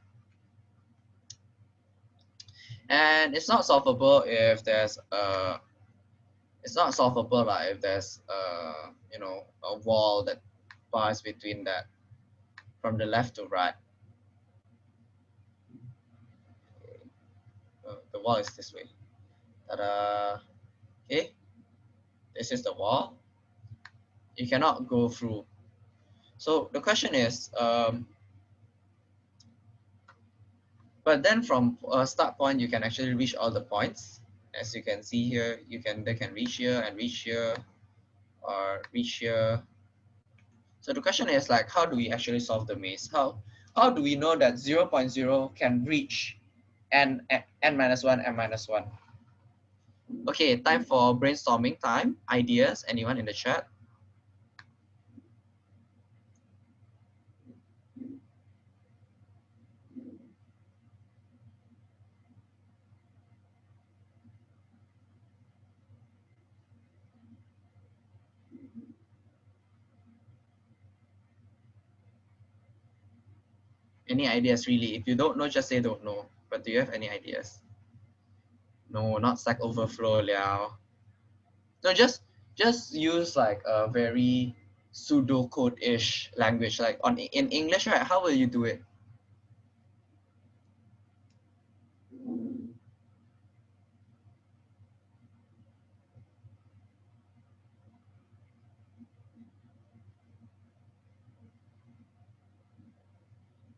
And it's not solvable if there's a it's not solvable like if there's uh you know a wall that bars between that from the left to right. The wall is this way. Ta-da. Okay, this is the wall. You cannot go through. So the question is, um, but then from a start point, you can actually reach all the points. As you can see here, you can they can reach here and reach here or reach here. So the question is like, how do we actually solve the maze? How, how do we know that 0, 0.0 can reach n, n minus 1, n minus 1? Okay, time for brainstorming time. Ideas, anyone in the chat? Any ideas really? If you don't know, just say don't know. But do you have any ideas? No, not Stack Overflow, Liao. No, just just use like a very pseudo code-ish language. Like on in English, right? How will you do it?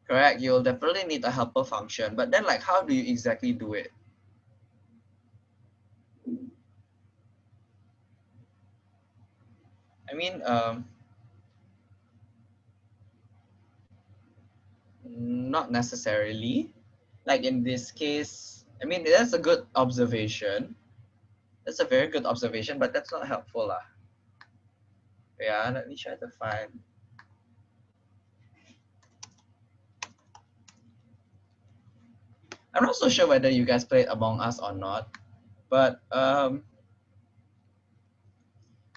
Correct. You'll definitely need a helper function, but then like, how do you exactly do it? I mean, um, not necessarily. Like in this case, I mean, that's a good observation. That's a very good observation, but that's not helpful. Lah. Yeah, let me try to find I'm not so sure whether you guys played Among Us or not, but um,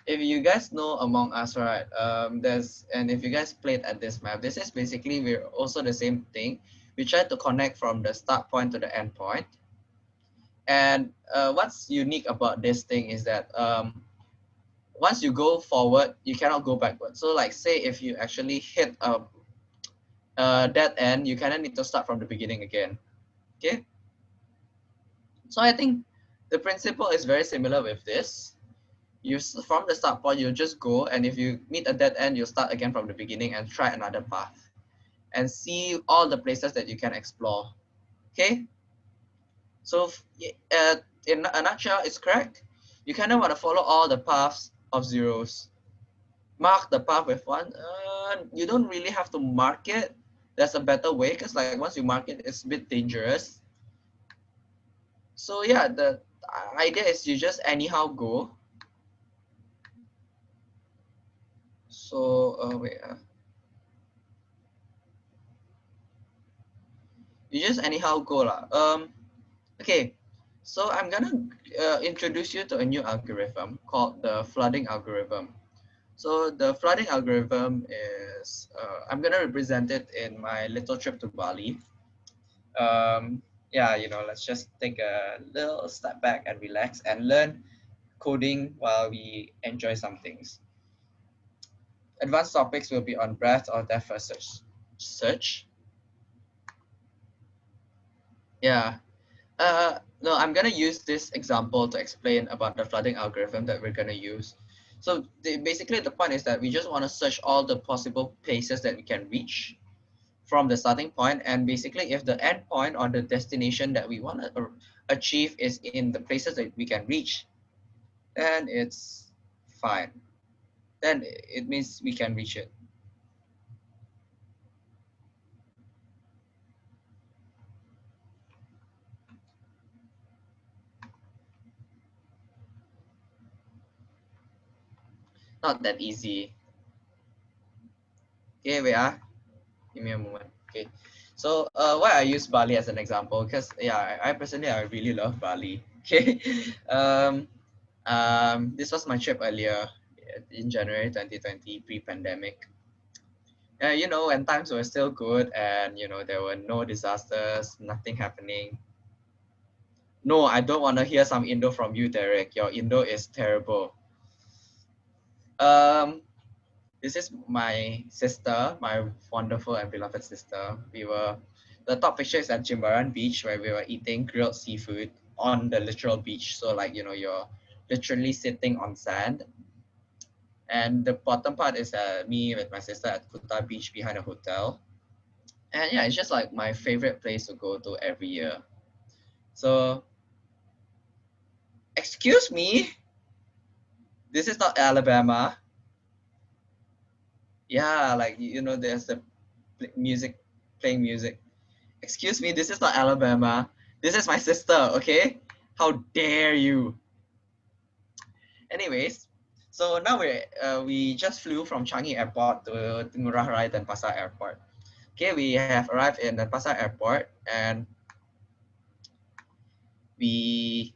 if you guys know Among Us, right? Um, there's and if you guys played at this map, this is basically we're also the same thing. We try to connect from the start point to the end point. And uh, what's unique about this thing is that um, once you go forward, you cannot go backward. So like say if you actually hit a, a dead end, you kind of need to start from the beginning again. Okay. So I think the principle is very similar with this. You from the start point, you just go, and if you meet a dead end, you start again from the beginning and try another path, and see all the places that you can explore. Okay. So uh, in a nutshell, it's correct. You kind of want to follow all the paths of zeros. Mark the path with one. Uh, you don't really have to mark it there's a better way because like once you mark it, it's a bit dangerous. So yeah, the idea is you just anyhow go. So uh, wait. Uh, you just anyhow go lah. Um, okay. So I'm gonna uh, introduce you to a new algorithm called the flooding algorithm. So the flooding algorithm is, uh, I'm gonna represent it in my little trip to Bali. Um, yeah, you know, let's just take a little step back and relax and learn coding while we enjoy some things. Advanced topics will be on breadth or depth first search. search. Yeah. Uh, no, I'm gonna use this example to explain about the flooding algorithm that we're gonna use. So the, basically the point is that we just want to search all the possible places that we can reach from the starting point. And basically if the end point or the destination that we want to achieve is in the places that we can reach then it's fine. Then it means we can reach it not that easy. Okay, we are. Give me a moment. Okay. So uh, why I use Bali as an example? Because yeah, I, I, personally I really love Bali. Okay. um, um, this was my trip earlier in January 2020, pre-pandemic. Uh, you know, when times were still good and you know there were no disasters, nothing happening. No, I don't want to hear some Indo from you, Derek. Your Indo is terrible. Um, this is my sister, my wonderful and beloved sister. We were, the top picture is at Jimbaran Beach where we were eating grilled seafood on the literal beach. So like, you know, you're literally sitting on sand. And the bottom part is uh, me with my sister at Kuta Beach behind a hotel. And yeah, it's just like my favorite place to go to every year. So, excuse me, this is not Alabama. Yeah like you know there's the music playing music. Excuse me this is not alabama. This is my sister okay? How dare you. Anyways so now we uh, we just flew from changi airport to ngurah rai denpasar airport. Okay we have arrived in the denpasar airport and we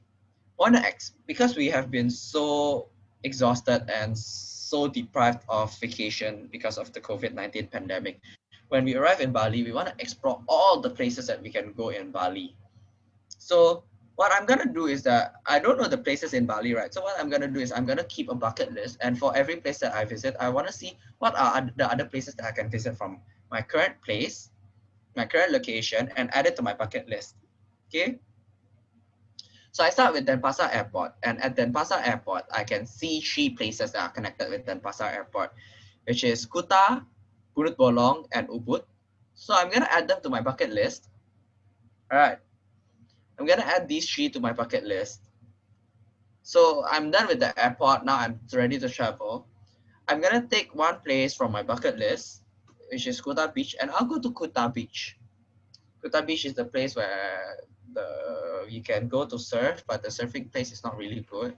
want to ex because we have been so exhausted and so deprived of vacation because of the COVID-19 pandemic. When we arrive in Bali, we want to explore all the places that we can go in Bali. So what I'm gonna do is that I don't know the places in Bali, right? So what I'm gonna do is I'm gonna keep a bucket list, and for every place that I visit, I want to see what are the other places that I can visit from my current place, my current location, and add it to my bucket list. Okay. So I start with Denpasar Airport, and at Denpasar Airport, I can see three places that are connected with Denpasar Airport, which is Kuta, Bunut Bolong, and Ubud. So I'm gonna add them to my bucket list. All right, I'm gonna add these three to my bucket list. So I'm done with the airport. Now I'm ready to travel. I'm gonna take one place from my bucket list, which is Kuta Beach, and I'll go to Kuta Beach. Kuta Beach is the place where the you can go to surf, but the surfing place is not really good.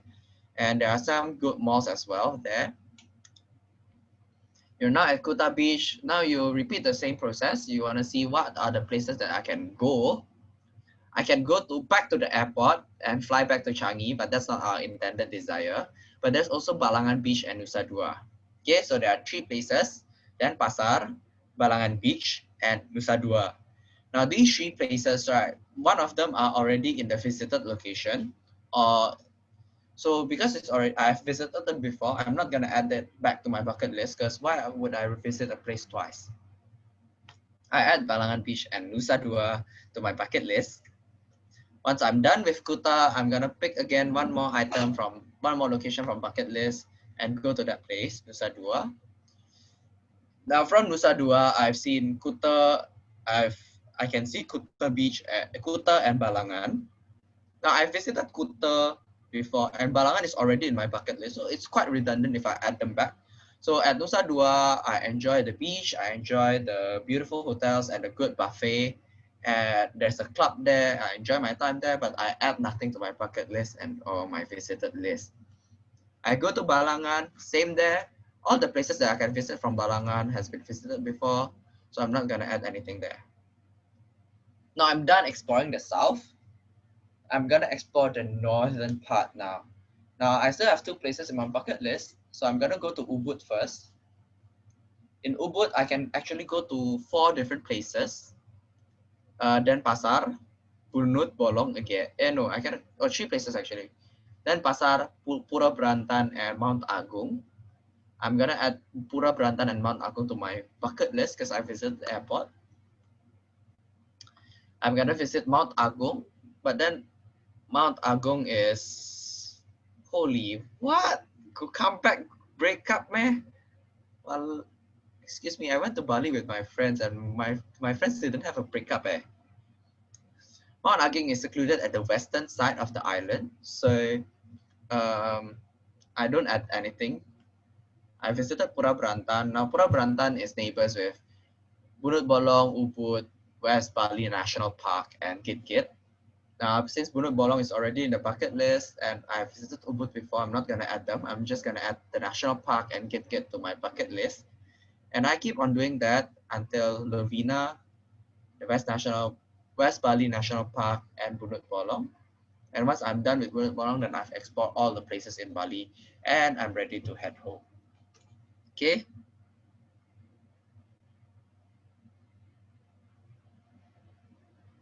And there are some good malls as well there. You're now at Kuta Beach. Now you repeat the same process. You want to see what are the places that I can go. I can go to back to the airport and fly back to Changi, but that's not our intended desire. But there's also Balangan Beach and Nusa Dua. Okay, so there are three places, Denpasar, Balangan Beach, and Nusa Dua. Now these three places, right, one of them are already in the visited location or so because it's already I've visited them before, I'm not gonna add that back to my bucket list because why would I revisit a place twice? I add Balangan Beach and Nusa Dua to my bucket list. Once I'm done with Kuta, I'm gonna pick again one more item from one more location from bucket list and go to that place, Nusa Dua. Now from Nusa Dua, I've seen Kuta, I've I can see Kuta Beach, at, Kuta and Balangan. Now I visited Kuta before and Balangan is already in my bucket list. So it's quite redundant if I add them back. So at Nusa Dua, I enjoy the beach, I enjoy the beautiful hotels and the good buffet. And there's a club there, I enjoy my time there, but I add nothing to my bucket list and or my visited list. I go to Balangan, same there. All the places that I can visit from Balangan has been visited before, so I'm not gonna add anything there. Now I'm done exploring the south. I'm gonna explore the northern part now. Now I still have two places in my bucket list. So I'm gonna go to Ubud first. In Ubud, I can actually go to four different places. Uh, Pasar, Bunut, Bolong again. Eh no, I can, or oh, three places actually. Denpasar, Pura Berantan, and Mount Agung. I'm gonna add Pura Berantan and Mount Agung to my bucket list because I visited the airport. I'm gonna visit Mount Agung, but then Mount Agung is holy. What? Could come back, break up, man. Well, excuse me. I went to Bali with my friends, and my my friends didn't have a breakup, eh. Mount Agung is secluded at the western side of the island, so um, I don't add anything. I visited Pura Berantan. Now Pura Berantan is neighbors with Bunut Bolong, Ubud, West Bali National Park and Git Git. Now, uh, since Bunut Bolong is already in the bucket list and I've visited Ubud before, I'm not going to add them. I'm just going to add the national park and Git Git to my bucket list. And I keep on doing that until Lovina, the West National, West Bali National Park and Bunut Bolong. And once I'm done with Bunut Bolong, then I've explored all the places in Bali and I'm ready to head home. Okay,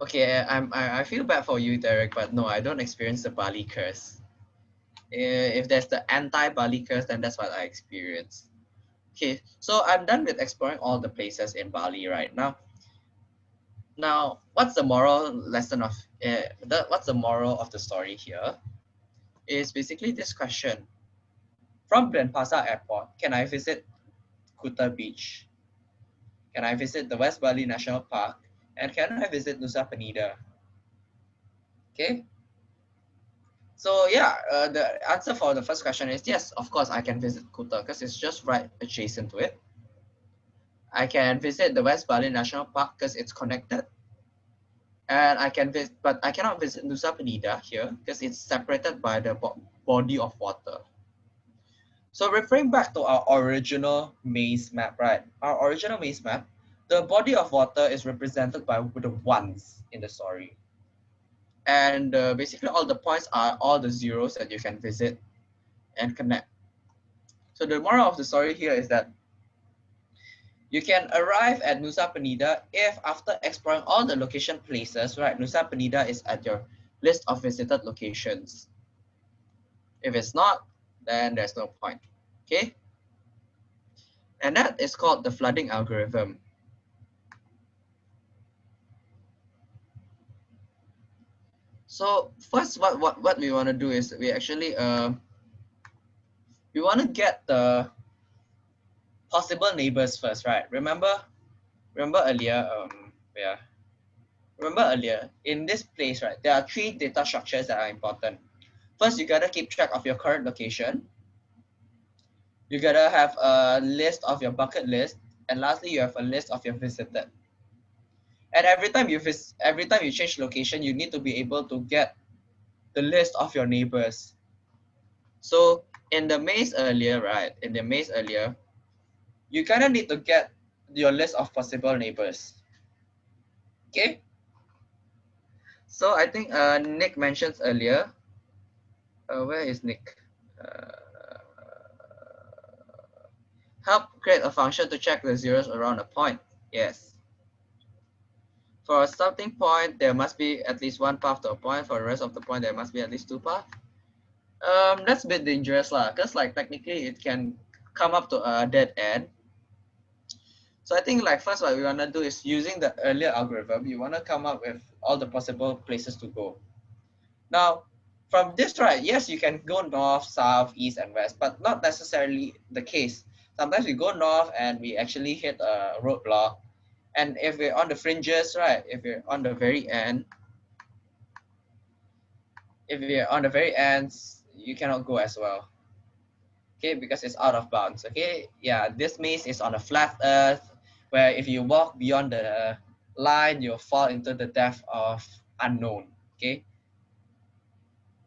Okay, I'm, I, I feel bad for you, Derek, but no, I don't experience the Bali curse. If there's the anti-Bali curse, then that's what I experience. Okay, so I'm done with exploring all the places in Bali right now. Now, what's the moral lesson of uh, the, what's the moral of the story here? Is basically this question. From Denpasar Airport, can I visit Kuta Beach? Can I visit the West Bali National Park? And can I visit Nusa Penida? Okay. So yeah, uh, the answer for the first question is yes, of course I can visit Kuta because it's just right adjacent to it. I can visit the West Bali National Park because it's connected. And I can visit, but I cannot visit Nusa Penida here because it's separated by the bo body of water. So referring back to our original maze map, right? Our original maze map, the body of water is represented by the ones in the story. And uh, basically all the points are all the zeros that you can visit and connect. So the moral of the story here is that you can arrive at Nusa Penida if after exploring all the location places, right, Nusa Penida is at your list of visited locations. If it's not, then there's no point, okay? And that is called the flooding algorithm. So first, what, what, what we want to do is we actually, uh, we want to get the possible neighbors first, right? Remember, remember earlier, um, yeah, remember earlier in this place, right? There are three data structures that are important. First, you gotta keep track of your current location. You gotta have a list of your bucket list, and lastly, you have a list of your visited. And every time you visit, every time you change location, you need to be able to get the list of your neighbors. So in the maze earlier, right? In the maze earlier, you kind of need to get your list of possible neighbors. Okay. So I think uh, Nick mentions earlier. Uh, where is Nick? Uh, help create a function to check the zeros around a point. Yes. For a starting point, there must be at least one path to a point. For the rest of the point, there must be at least two paths. Um, that's a bit dangerous lah, because like technically it can come up to a dead end so I think like first what we want to do is using the earlier algorithm, you want to come up with all the possible places to go. Now, from this right, yes, you can go north, south, east, and west, but not necessarily the case. Sometimes we go north and we actually hit a roadblock. And if we're on the fringes, right, if we're on the very end, if we're on the very ends, you cannot go as well. Okay, because it's out of bounds. Okay, yeah, this maze is on a flat earth where if you walk beyond the line, you'll fall into the depth of unknown. Okay.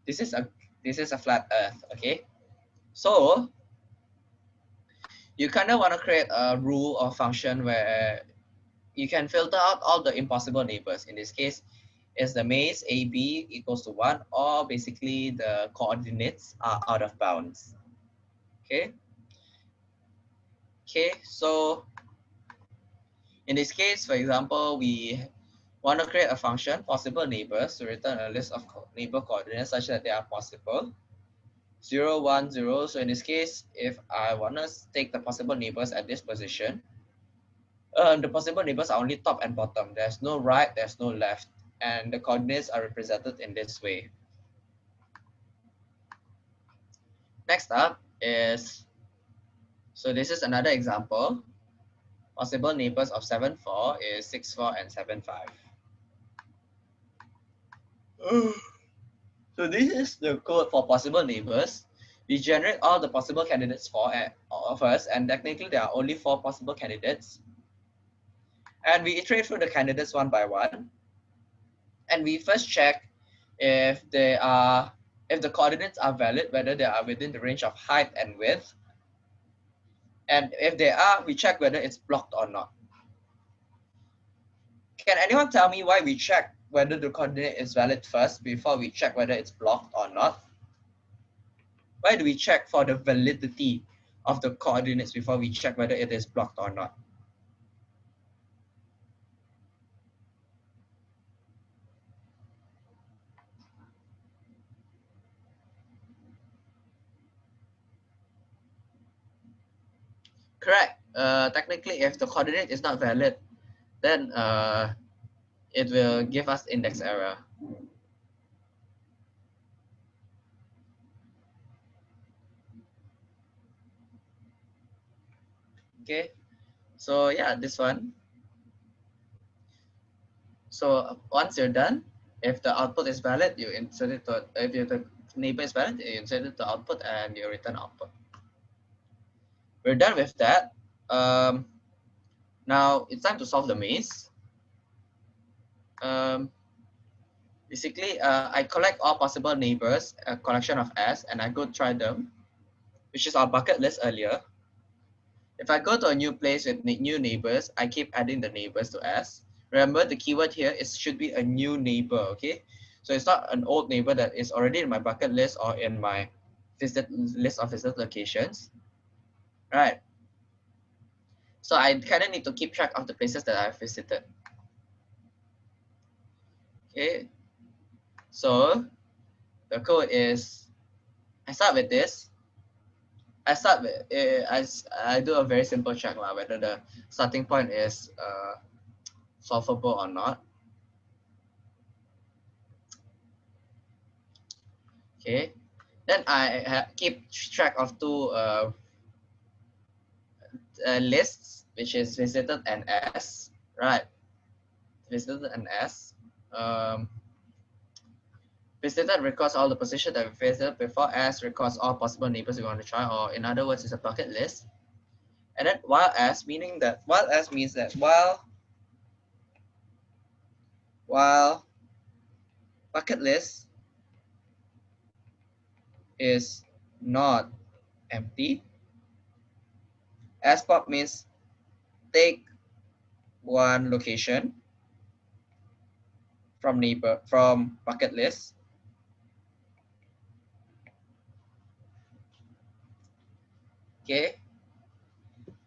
This is a this is a flat earth. Okay. So you kind of want to create a rule or function where you can filter out all the impossible neighbors. In this case, is the maze AB equals to one, or basically the coordinates are out of bounds. Okay. Okay, so in this case, for example, we want to create a function, possible neighbors, to return a list of neighbor coordinates such that they are possible. 0, 1, 0. So in this case, if I want to take the possible neighbors at this position, um, the possible neighbors are only top and bottom. There's no right, there's no left. And the coordinates are represented in this way. Next up is, so this is another example. Possible neighbors of 7, 4 is 6, 4 and 7, 5. so this is the code for possible neighbors. We generate all the possible candidates for at, first, and technically there are only four possible candidates. And we iterate through the candidates one by one. And we first check if they are if the coordinates are valid, whether they are within the range of height and width, and if they are, we check whether it's blocked or not. Can anyone tell me why we check whether the coordinate is valid first before we check whether it's blocked or not? Why do we check for the validity of the coordinates before we check whether it is blocked or not? Correct. Uh, technically, if the coordinate is not valid, then uh, it will give us index error. Okay, so yeah, this one. So once you're done, if the output is valid, you insert it to, if the neighbor is valid, you insert it to output and you return output. We're done with that. Um, now it's time to solve the maze. Um, basically, uh, I collect all possible neighbors, a collection of S, and I go try them, which is our bucket list earlier. If I go to a new place with new neighbors, I keep adding the neighbors to S. Remember the keyword here is should be a new neighbor, okay? So it's not an old neighbor that is already in my bucket list or in my visit list of visit locations, right? So I kind of need to keep track of the places that I've visited. Okay, so the code is, I start with this. I start with, uh, I, I do a very simple check lah, whether the starting point is uh, solvable or not. Okay, then I keep track of two uh, uh, lists, which is visited and S, right? Visited and S. Um, visited records all the position that we visited before S records all possible neighbors we want to try, or in other words, it's a bucket list. And then while S, meaning that while S means that while while bucket list is not empty, SPOP means take one location from neighbor from bucket list. Okay.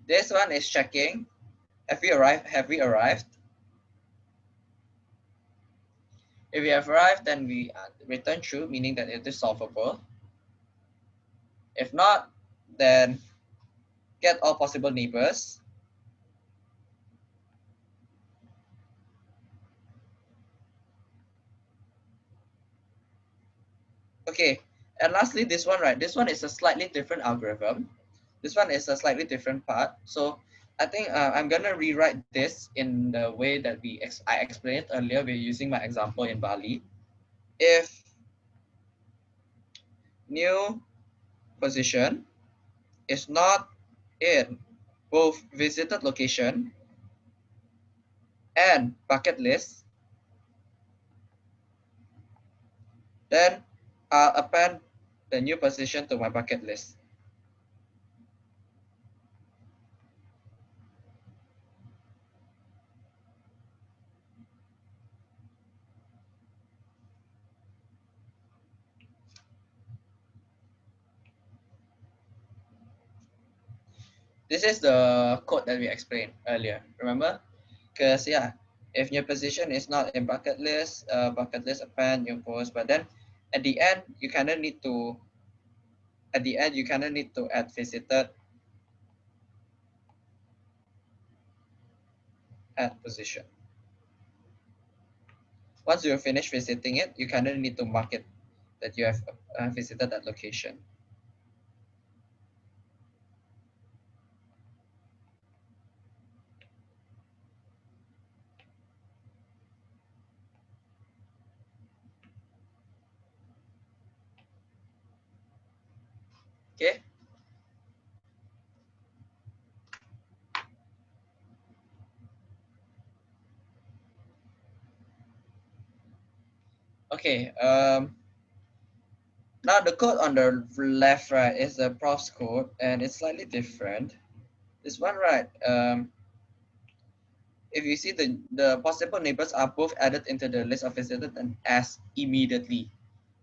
This one is checking. Have we arrived? Have we arrived? If we have arrived then we return true meaning that it is solvable. If not then get all possible neighbors Okay, and lastly, this one, right? This one is a slightly different algorithm. This one is a slightly different part. So I think uh, I'm gonna rewrite this in the way that we ex I explained earlier. We're using my example in Bali. If new position is not in both visited location and bucket list, then I'll append the new position to my bucket list. This is the code that we explained earlier, remember? Because yeah, if your position is not in bucket list, uh, bucket list append new post, but then at the end, you kind of need to, at the end, you kind of need to add visited add position. Once you finish visiting it, you kind of need to mark it that you have uh, visited that location. Okay. Okay. Um, now the code on the left, right, is the prof's code, and it's slightly different. This one, right? Um, if you see the the possible neighbors are both added into the list of visited and as immediately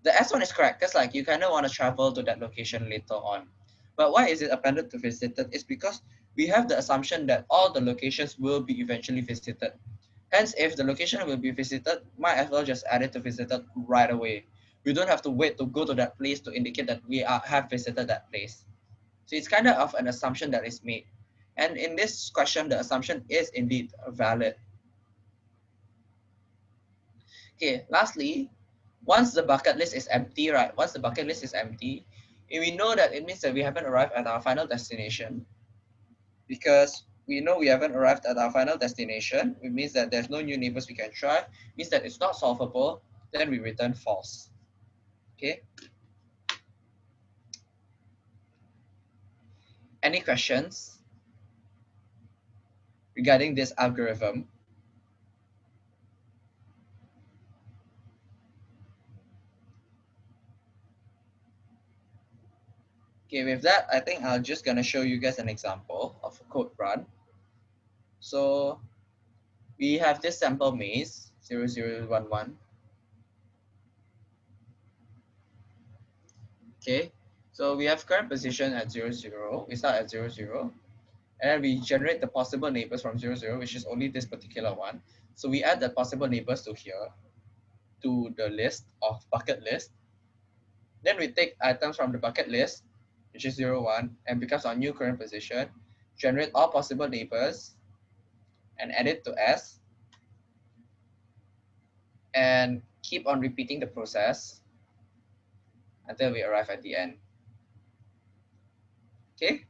the S one is correct because like you kind of want to travel to that location later on. But why is it appended to visited? It's because we have the assumption that all the locations will be eventually visited. Hence, if the location will be visited, might as well just add it to visited right away. We don't have to wait to go to that place to indicate that we are, have visited that place. So it's kind of an assumption that is made. And in this question, the assumption is indeed valid. Okay, lastly, once the bucket list is empty, right? Once the bucket list is empty, we know that it means that we haven't arrived at our final destination because we know we haven't arrived at our final destination. It means that there's no new neighbors we can try. It means that it's not solvable. Then we return false. Okay. Any questions regarding this algorithm? Okay, with that, I think I'm just gonna show you guys an example of a code run. So we have this sample maze 0011. Okay, so we have current position at 00, zero. we start at 00, zero, and we generate the possible neighbors from 00, zero, which is only this particular one. So we add the possible neighbors to here, to the list of bucket list. Then we take items from the bucket list which is 0, 1, and becomes our new current position, generate all possible neighbors, and add it to S, and keep on repeating the process until we arrive at the end. Okay?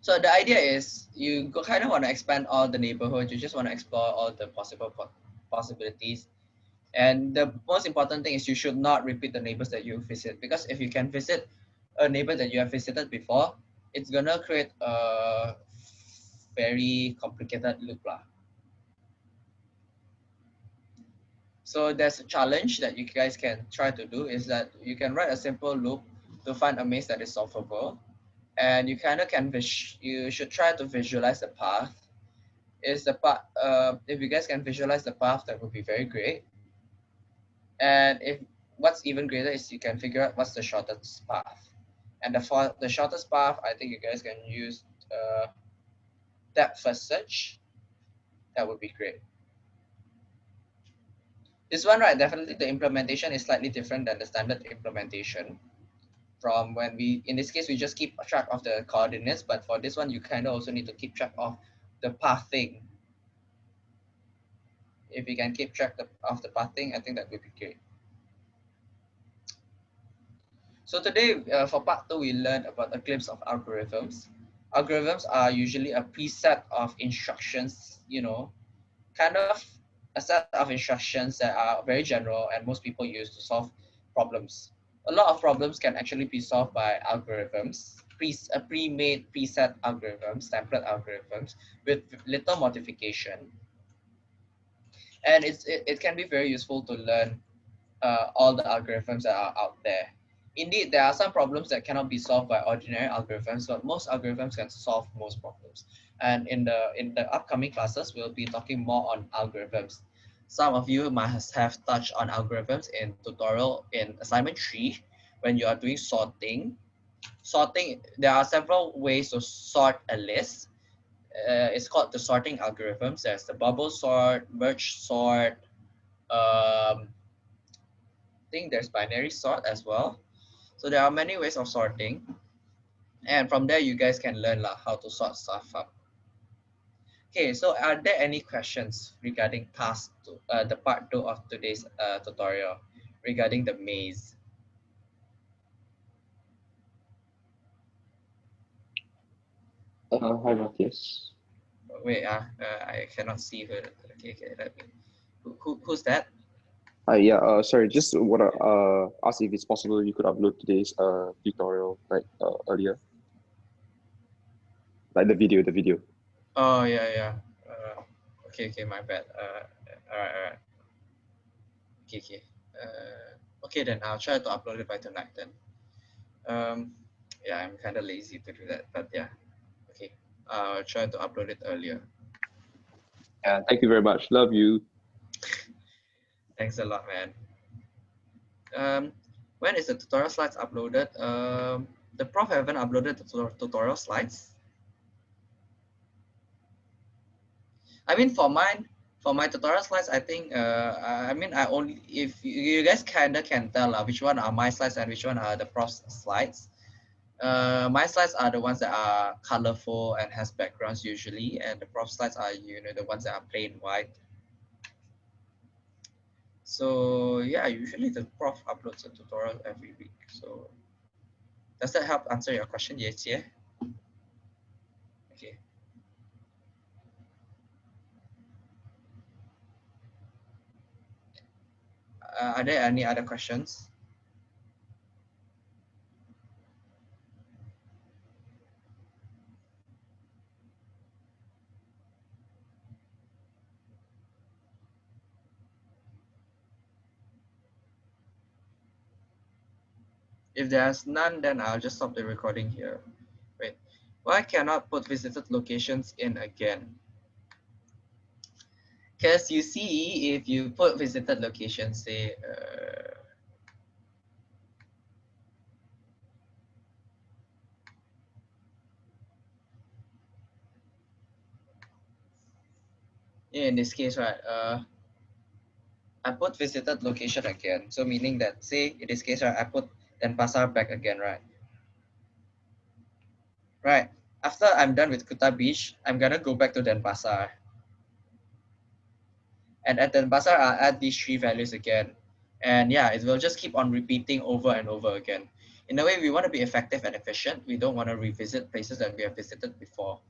So the idea is you kind of want to expand all the neighborhoods. You just want to explore all the possible possibilities and the most important thing is you should not repeat the neighbors that you visit because if you can visit a neighbor that you have visited before, it's gonna create a very complicated loop. Lah. So there's a challenge that you guys can try to do is that you can write a simple loop to find a maze that is solvable. And you kind of can, you should try to visualize the path. Is the path, uh, if you guys can visualize the path, that would be very great. And if what's even greater is you can figure out what's the shortest path. And the, for the shortest path, I think you guys can use uh, depth first search. That would be great. This one, right, definitely the implementation is slightly different than the standard implementation. From when we, in this case, we just keep track of the coordinates, but for this one, you kind of also need to keep track of the pathing if we can keep track of the pathing, I think that would be great. So today, uh, for part two, we learned about a glimpse of algorithms. Algorithms are usually a preset of instructions, you know, kind of a set of instructions that are very general and most people use to solve problems. A lot of problems can actually be solved by algorithms, pre, pre-made preset algorithms, template algorithms with little modification and it's it, it can be very useful to learn uh, all the algorithms that are out there. Indeed, there are some problems that cannot be solved by ordinary algorithms, but most algorithms can solve most problems. And in the in the upcoming classes, we'll be talking more on algorithms. Some of you must have touched on algorithms in tutorial in assignment three when you are doing sorting. Sorting, there are several ways to sort a list uh, it's called the sorting algorithms. There's the bubble sort, merge sort. Um, I think there's binary sort as well. So there are many ways of sorting. And from there, you guys can learn lah, how to sort stuff up. Okay, so are there any questions regarding past two, uh, the part two of today's uh, tutorial regarding the maze? Uh, hi, Matthias. Wait, uh, uh, I cannot see her. Okay, okay, let me. Who, who, who's that? Hi, yeah, uh, sorry, just want to uh, ask if it's possible you could upload today's uh, tutorial like uh, earlier. Like the video, the video. Oh, yeah, yeah. Uh, okay, okay, my bad. Uh, all right, all right. Okay, okay. Uh, okay, then I'll try to upload it by tonight then. Um, yeah, I'm kind of lazy to do that, but yeah uh, try to upload it earlier. Yeah, thank you very much. Love you. Thanks a lot, man. Um, when is the tutorial slides uploaded? Um, the prof haven't uploaded the tutorial slides. I mean, for mine, for my tutorial slides, I think, uh, I mean, I only, if you guys kind of can tell uh, which one are my slides and which one are the prof's slides. Uh, my slides are the ones that are colorful and has backgrounds usually, and the prof slides are you know the ones that are plain white. So yeah, usually the prof uploads a tutorial every week. So does that help answer your question, Yes, yeah. Okay. Uh, are there any other questions? If there's none, then I'll just stop the recording here. Wait, why cannot put visited locations in again? Because you see, if you put visited locations, say, uh, in this case, right, uh, I put visited location again. So meaning that, say, in this case, right, I put Denpasar back again, right? Right. After I'm done with Kuta Beach, I'm gonna go back to Denpasar. And at Denpasar, I'll add these three values again. And yeah, it will just keep on repeating over and over again. In a way, we want to be effective and efficient. We don't want to revisit places that we have visited before.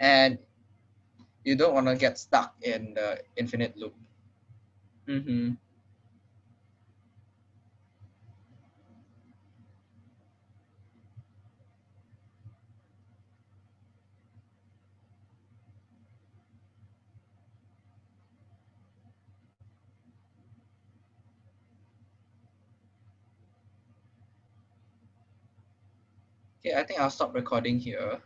And you don't want to get stuck in the infinite loop. Mm Okay, I think I'll stop recording here.